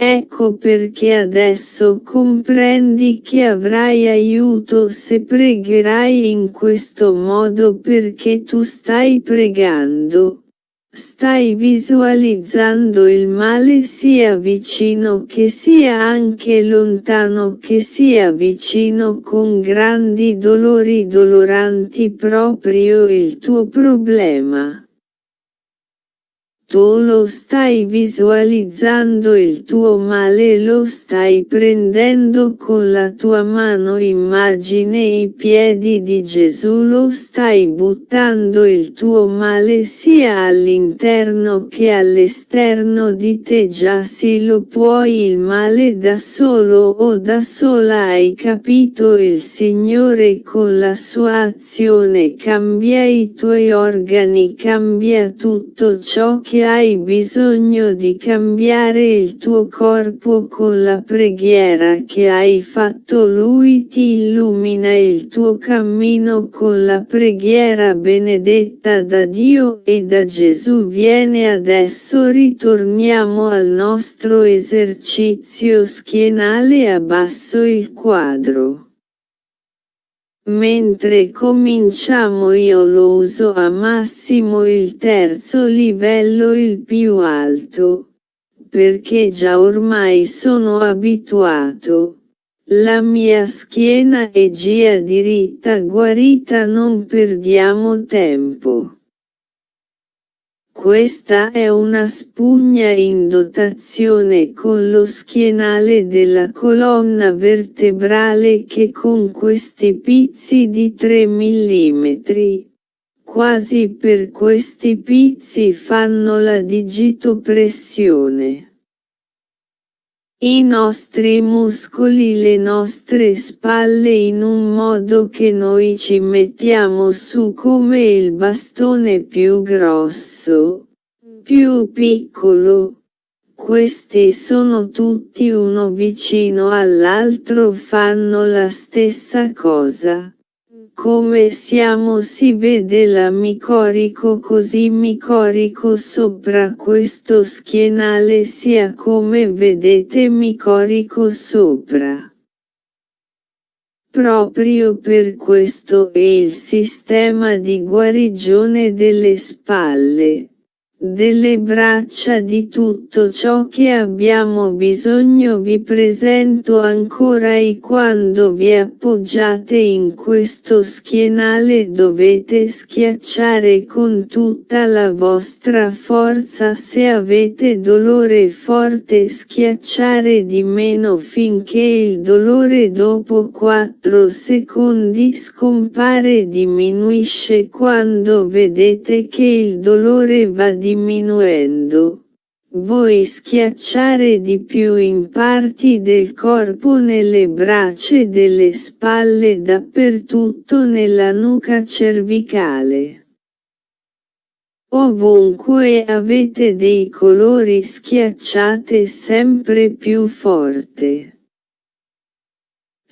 Ecco perché adesso comprendi che avrai aiuto se pregherai in questo modo perché tu stai pregando. Stai visualizzando il male sia vicino che sia anche lontano che sia vicino con grandi dolori doloranti proprio il tuo problema tu lo stai visualizzando il tuo male lo stai prendendo con la tua mano. Immagine i piedi di Gesù lo stai buttando il tuo male sia all'interno che all'esterno di te. Già sì lo puoi il male da solo o da sola hai capito il Signore con la sua azione cambia i tuoi organi cambia tutto ciò che hai bisogno di cambiare il tuo corpo con la preghiera che hai fatto lui ti illumina il tuo cammino con la preghiera benedetta da Dio e da Gesù viene adesso ritorniamo al nostro esercizio schienale abbasso il quadro. Mentre cominciamo io lo uso a massimo il terzo livello il più alto, perché già ormai sono abituato. La mia schiena è gia diritta guarita non perdiamo tempo. Questa è una spugna in dotazione con lo schienale della colonna vertebrale che con questi pizzi di 3 mm, quasi per questi pizzi fanno la digitopressione. I nostri muscoli le nostre spalle in un modo che noi ci mettiamo su come il bastone più grosso, più piccolo. Questi sono tutti uno vicino all'altro fanno la stessa cosa. Come siamo si vede la micorico così micorico sopra questo schienale sia come vedete micorico sopra. Proprio per questo è il sistema di guarigione delle spalle delle braccia di tutto ciò che abbiamo bisogno vi presento ancora e quando vi appoggiate in questo schienale dovete schiacciare con tutta la vostra forza se avete dolore forte schiacciare di meno finché il dolore dopo 4 secondi scompare diminuisce quando vedete che il dolore va diminuendo diminuendo. Voi schiacciare di più in parti del corpo nelle braccia e delle spalle dappertutto nella nuca cervicale. Ovunque avete dei colori schiacciate sempre più forte.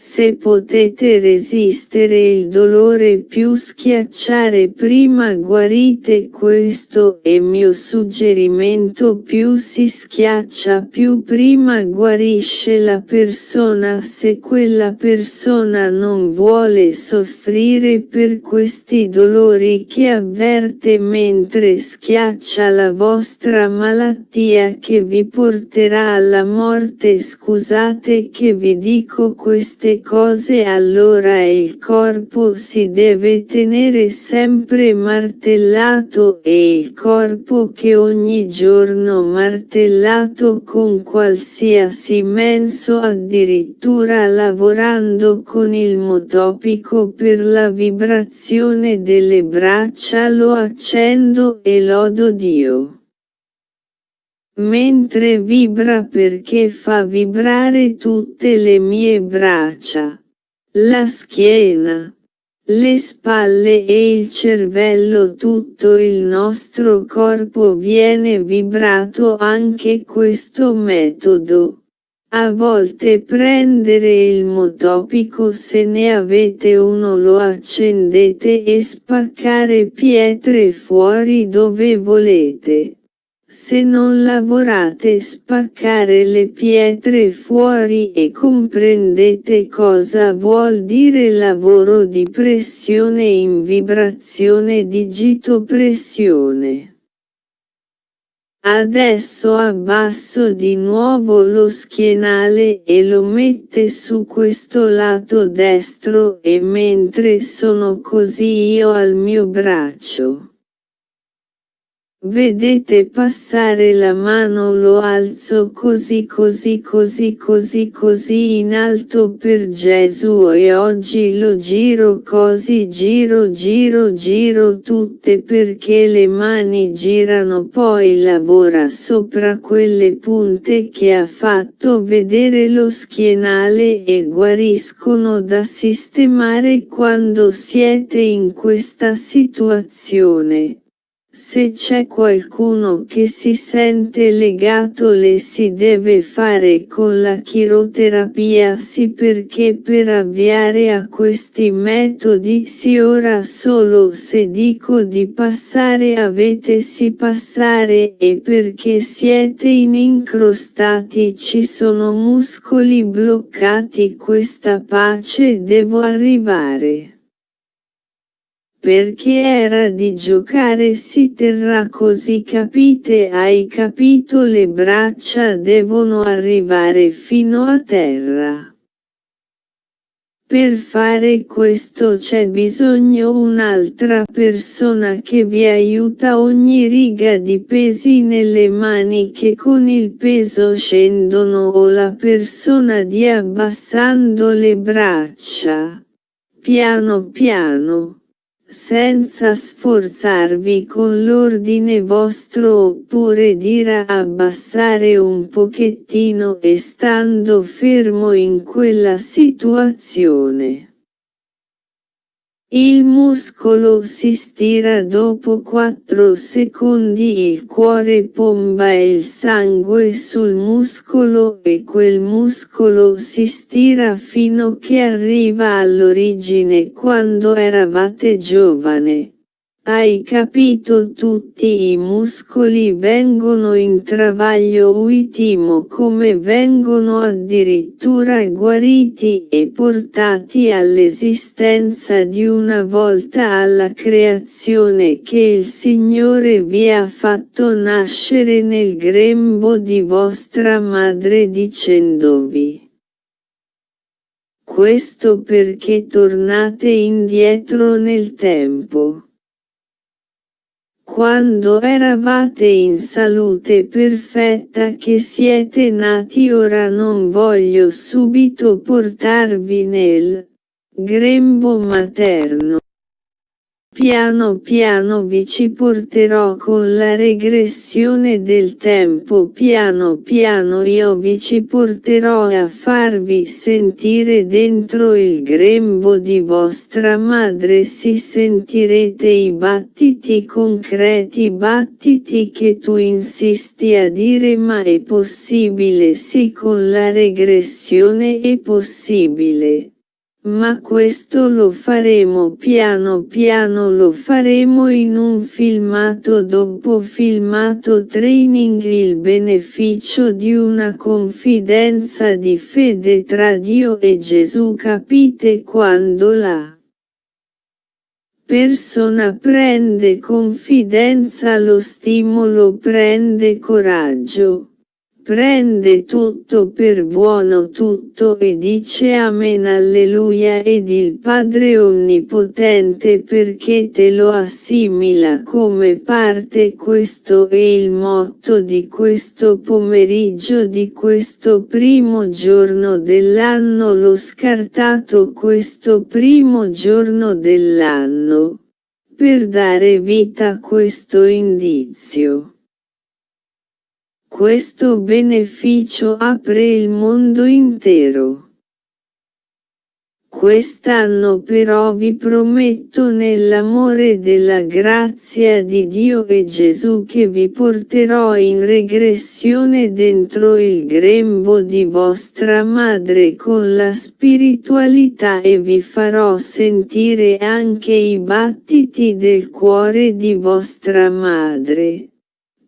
Se potete resistere il dolore più schiacciare prima guarite questo è mio suggerimento più si schiaccia più prima guarisce la persona. Se quella persona non vuole soffrire per questi dolori che avverte mentre schiaccia la vostra malattia che vi porterà alla morte scusate che vi dico queste queste cose allora il corpo si deve tenere sempre martellato e il corpo che ogni giorno martellato con qualsiasi menso addirittura lavorando con il motopico per la vibrazione delle braccia lo accendo e lodo Dio. Mentre vibra perché fa vibrare tutte le mie braccia, la schiena, le spalle e il cervello tutto il nostro corpo viene vibrato anche questo metodo. A volte prendere il motopico se ne avete uno lo accendete e spaccare pietre fuori dove volete. Se non lavorate spaccare le pietre fuori e comprendete cosa vuol dire lavoro di pressione in vibrazione digitopressione. Adesso abbasso di nuovo lo schienale e lo mette su questo lato destro e mentre sono così io al mio braccio. Vedete passare la mano lo alzo così così così così così in alto per Gesù e oggi lo giro così giro giro giro tutte perché le mani girano poi lavora sopra quelle punte che ha fatto vedere lo schienale e guariscono da sistemare quando siete in questa situazione. Se c'è qualcuno che si sente legato le si deve fare con la chiroterapia sì perché per avviare a questi metodi si ora solo se dico di passare avete si passare e perché siete in incrostati ci sono muscoli bloccati questa pace devo arrivare perché era di giocare si terrà così capite hai capito le braccia devono arrivare fino a terra. Per fare questo c'è bisogno un'altra persona che vi aiuta ogni riga di pesi nelle mani che con il peso scendono o la persona di abbassando le braccia. Piano piano senza sforzarvi con l'ordine vostro oppure dire abbassare un pochettino e stando fermo in quella situazione. Il muscolo si stira dopo 4 secondi il cuore pomba il sangue sul muscolo e quel muscolo si stira fino che arriva all'origine quando eravate giovane. Hai capito tutti i muscoli vengono in travaglio uitimo come vengono addirittura guariti e portati all'esistenza di una volta alla creazione che il Signore vi ha fatto nascere nel grembo di vostra madre dicendovi. Questo perché tornate indietro nel tempo. Quando eravate in salute perfetta che siete nati ora non voglio subito portarvi nel grembo materno. Piano piano vi ci porterò con la regressione del tempo. Piano piano io vi ci porterò a farvi sentire dentro il grembo di vostra madre. Si sentirete i battiti concreti battiti che tu insisti a dire ma è possibile? Sì con la regressione è possibile. Ma questo lo faremo piano piano lo faremo in un filmato dopo filmato training. Il beneficio di una confidenza di fede tra Dio e Gesù capite quando la persona prende confidenza lo stimolo prende coraggio prende tutto per buono tutto e dice Amen Alleluia ed il Padre Onnipotente perché te lo assimila come parte questo è il motto di questo pomeriggio di questo primo giorno dell'anno l'ho scartato questo primo giorno dell'anno per dare vita a questo indizio. Questo beneficio apre il mondo intero. Quest'anno però vi prometto nell'amore della grazia di Dio e Gesù che vi porterò in regressione dentro il grembo di vostra madre con la spiritualità e vi farò sentire anche i battiti del cuore di vostra madre.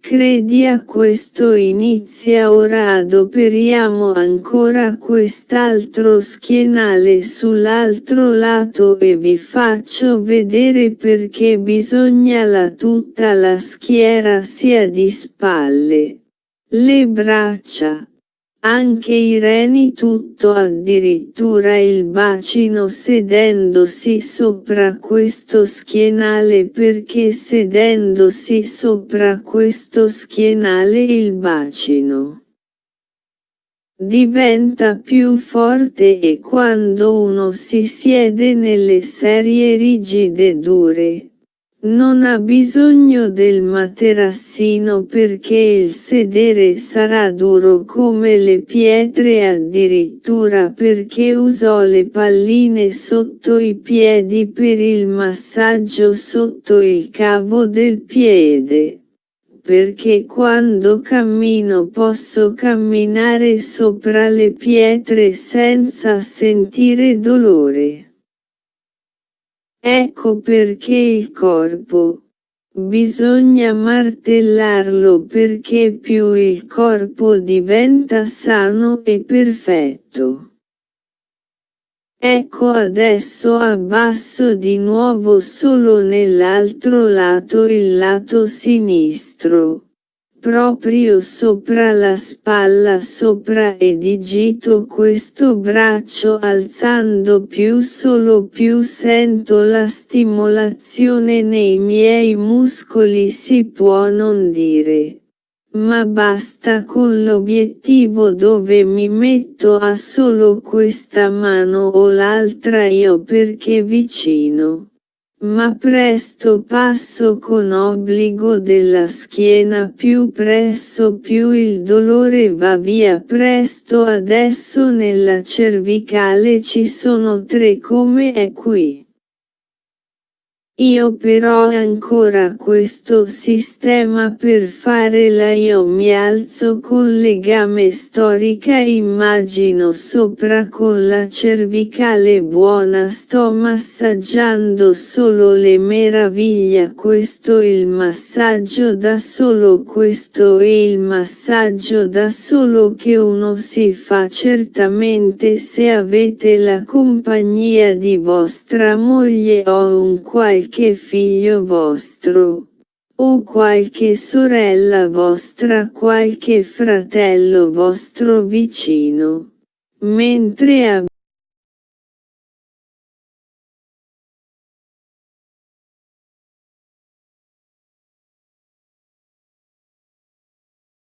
Credi a questo inizia ora adoperiamo ancora quest'altro schienale sull'altro lato e vi faccio vedere perché bisogna la tutta la schiera sia di spalle. Le braccia anche i reni tutto addirittura il bacino sedendosi sopra questo schienale perché sedendosi sopra questo schienale il bacino diventa più forte e quando uno si siede nelle serie rigide dure, non ha bisogno del materassino perché il sedere sarà duro come le pietre addirittura perché usò le palline sotto i piedi per il massaggio sotto il cavo del piede. Perché quando cammino posso camminare sopra le pietre senza sentire dolore. Ecco perché il corpo. Bisogna martellarlo perché più il corpo diventa sano e perfetto. Ecco adesso abbasso di nuovo solo nell'altro lato il lato sinistro proprio sopra la spalla sopra e digito questo braccio alzando più solo più sento la stimolazione nei miei muscoli si può non dire. Ma basta con l'obiettivo dove mi metto a solo questa mano o l'altra io perché vicino ma presto passo con obbligo della schiena più presso più il dolore va via presto adesso nella cervicale ci sono tre come è qui. Io però ancora questo sistema per fare la io mi alzo con legame storica immagino sopra con la cervicale buona sto massaggiando solo le meraviglia questo il massaggio da solo questo è il massaggio da solo che uno si fa certamente se avete la compagnia di vostra moglie o un qualche qualche figlio vostro, o qualche sorella vostra qualche fratello vostro vicino, mentre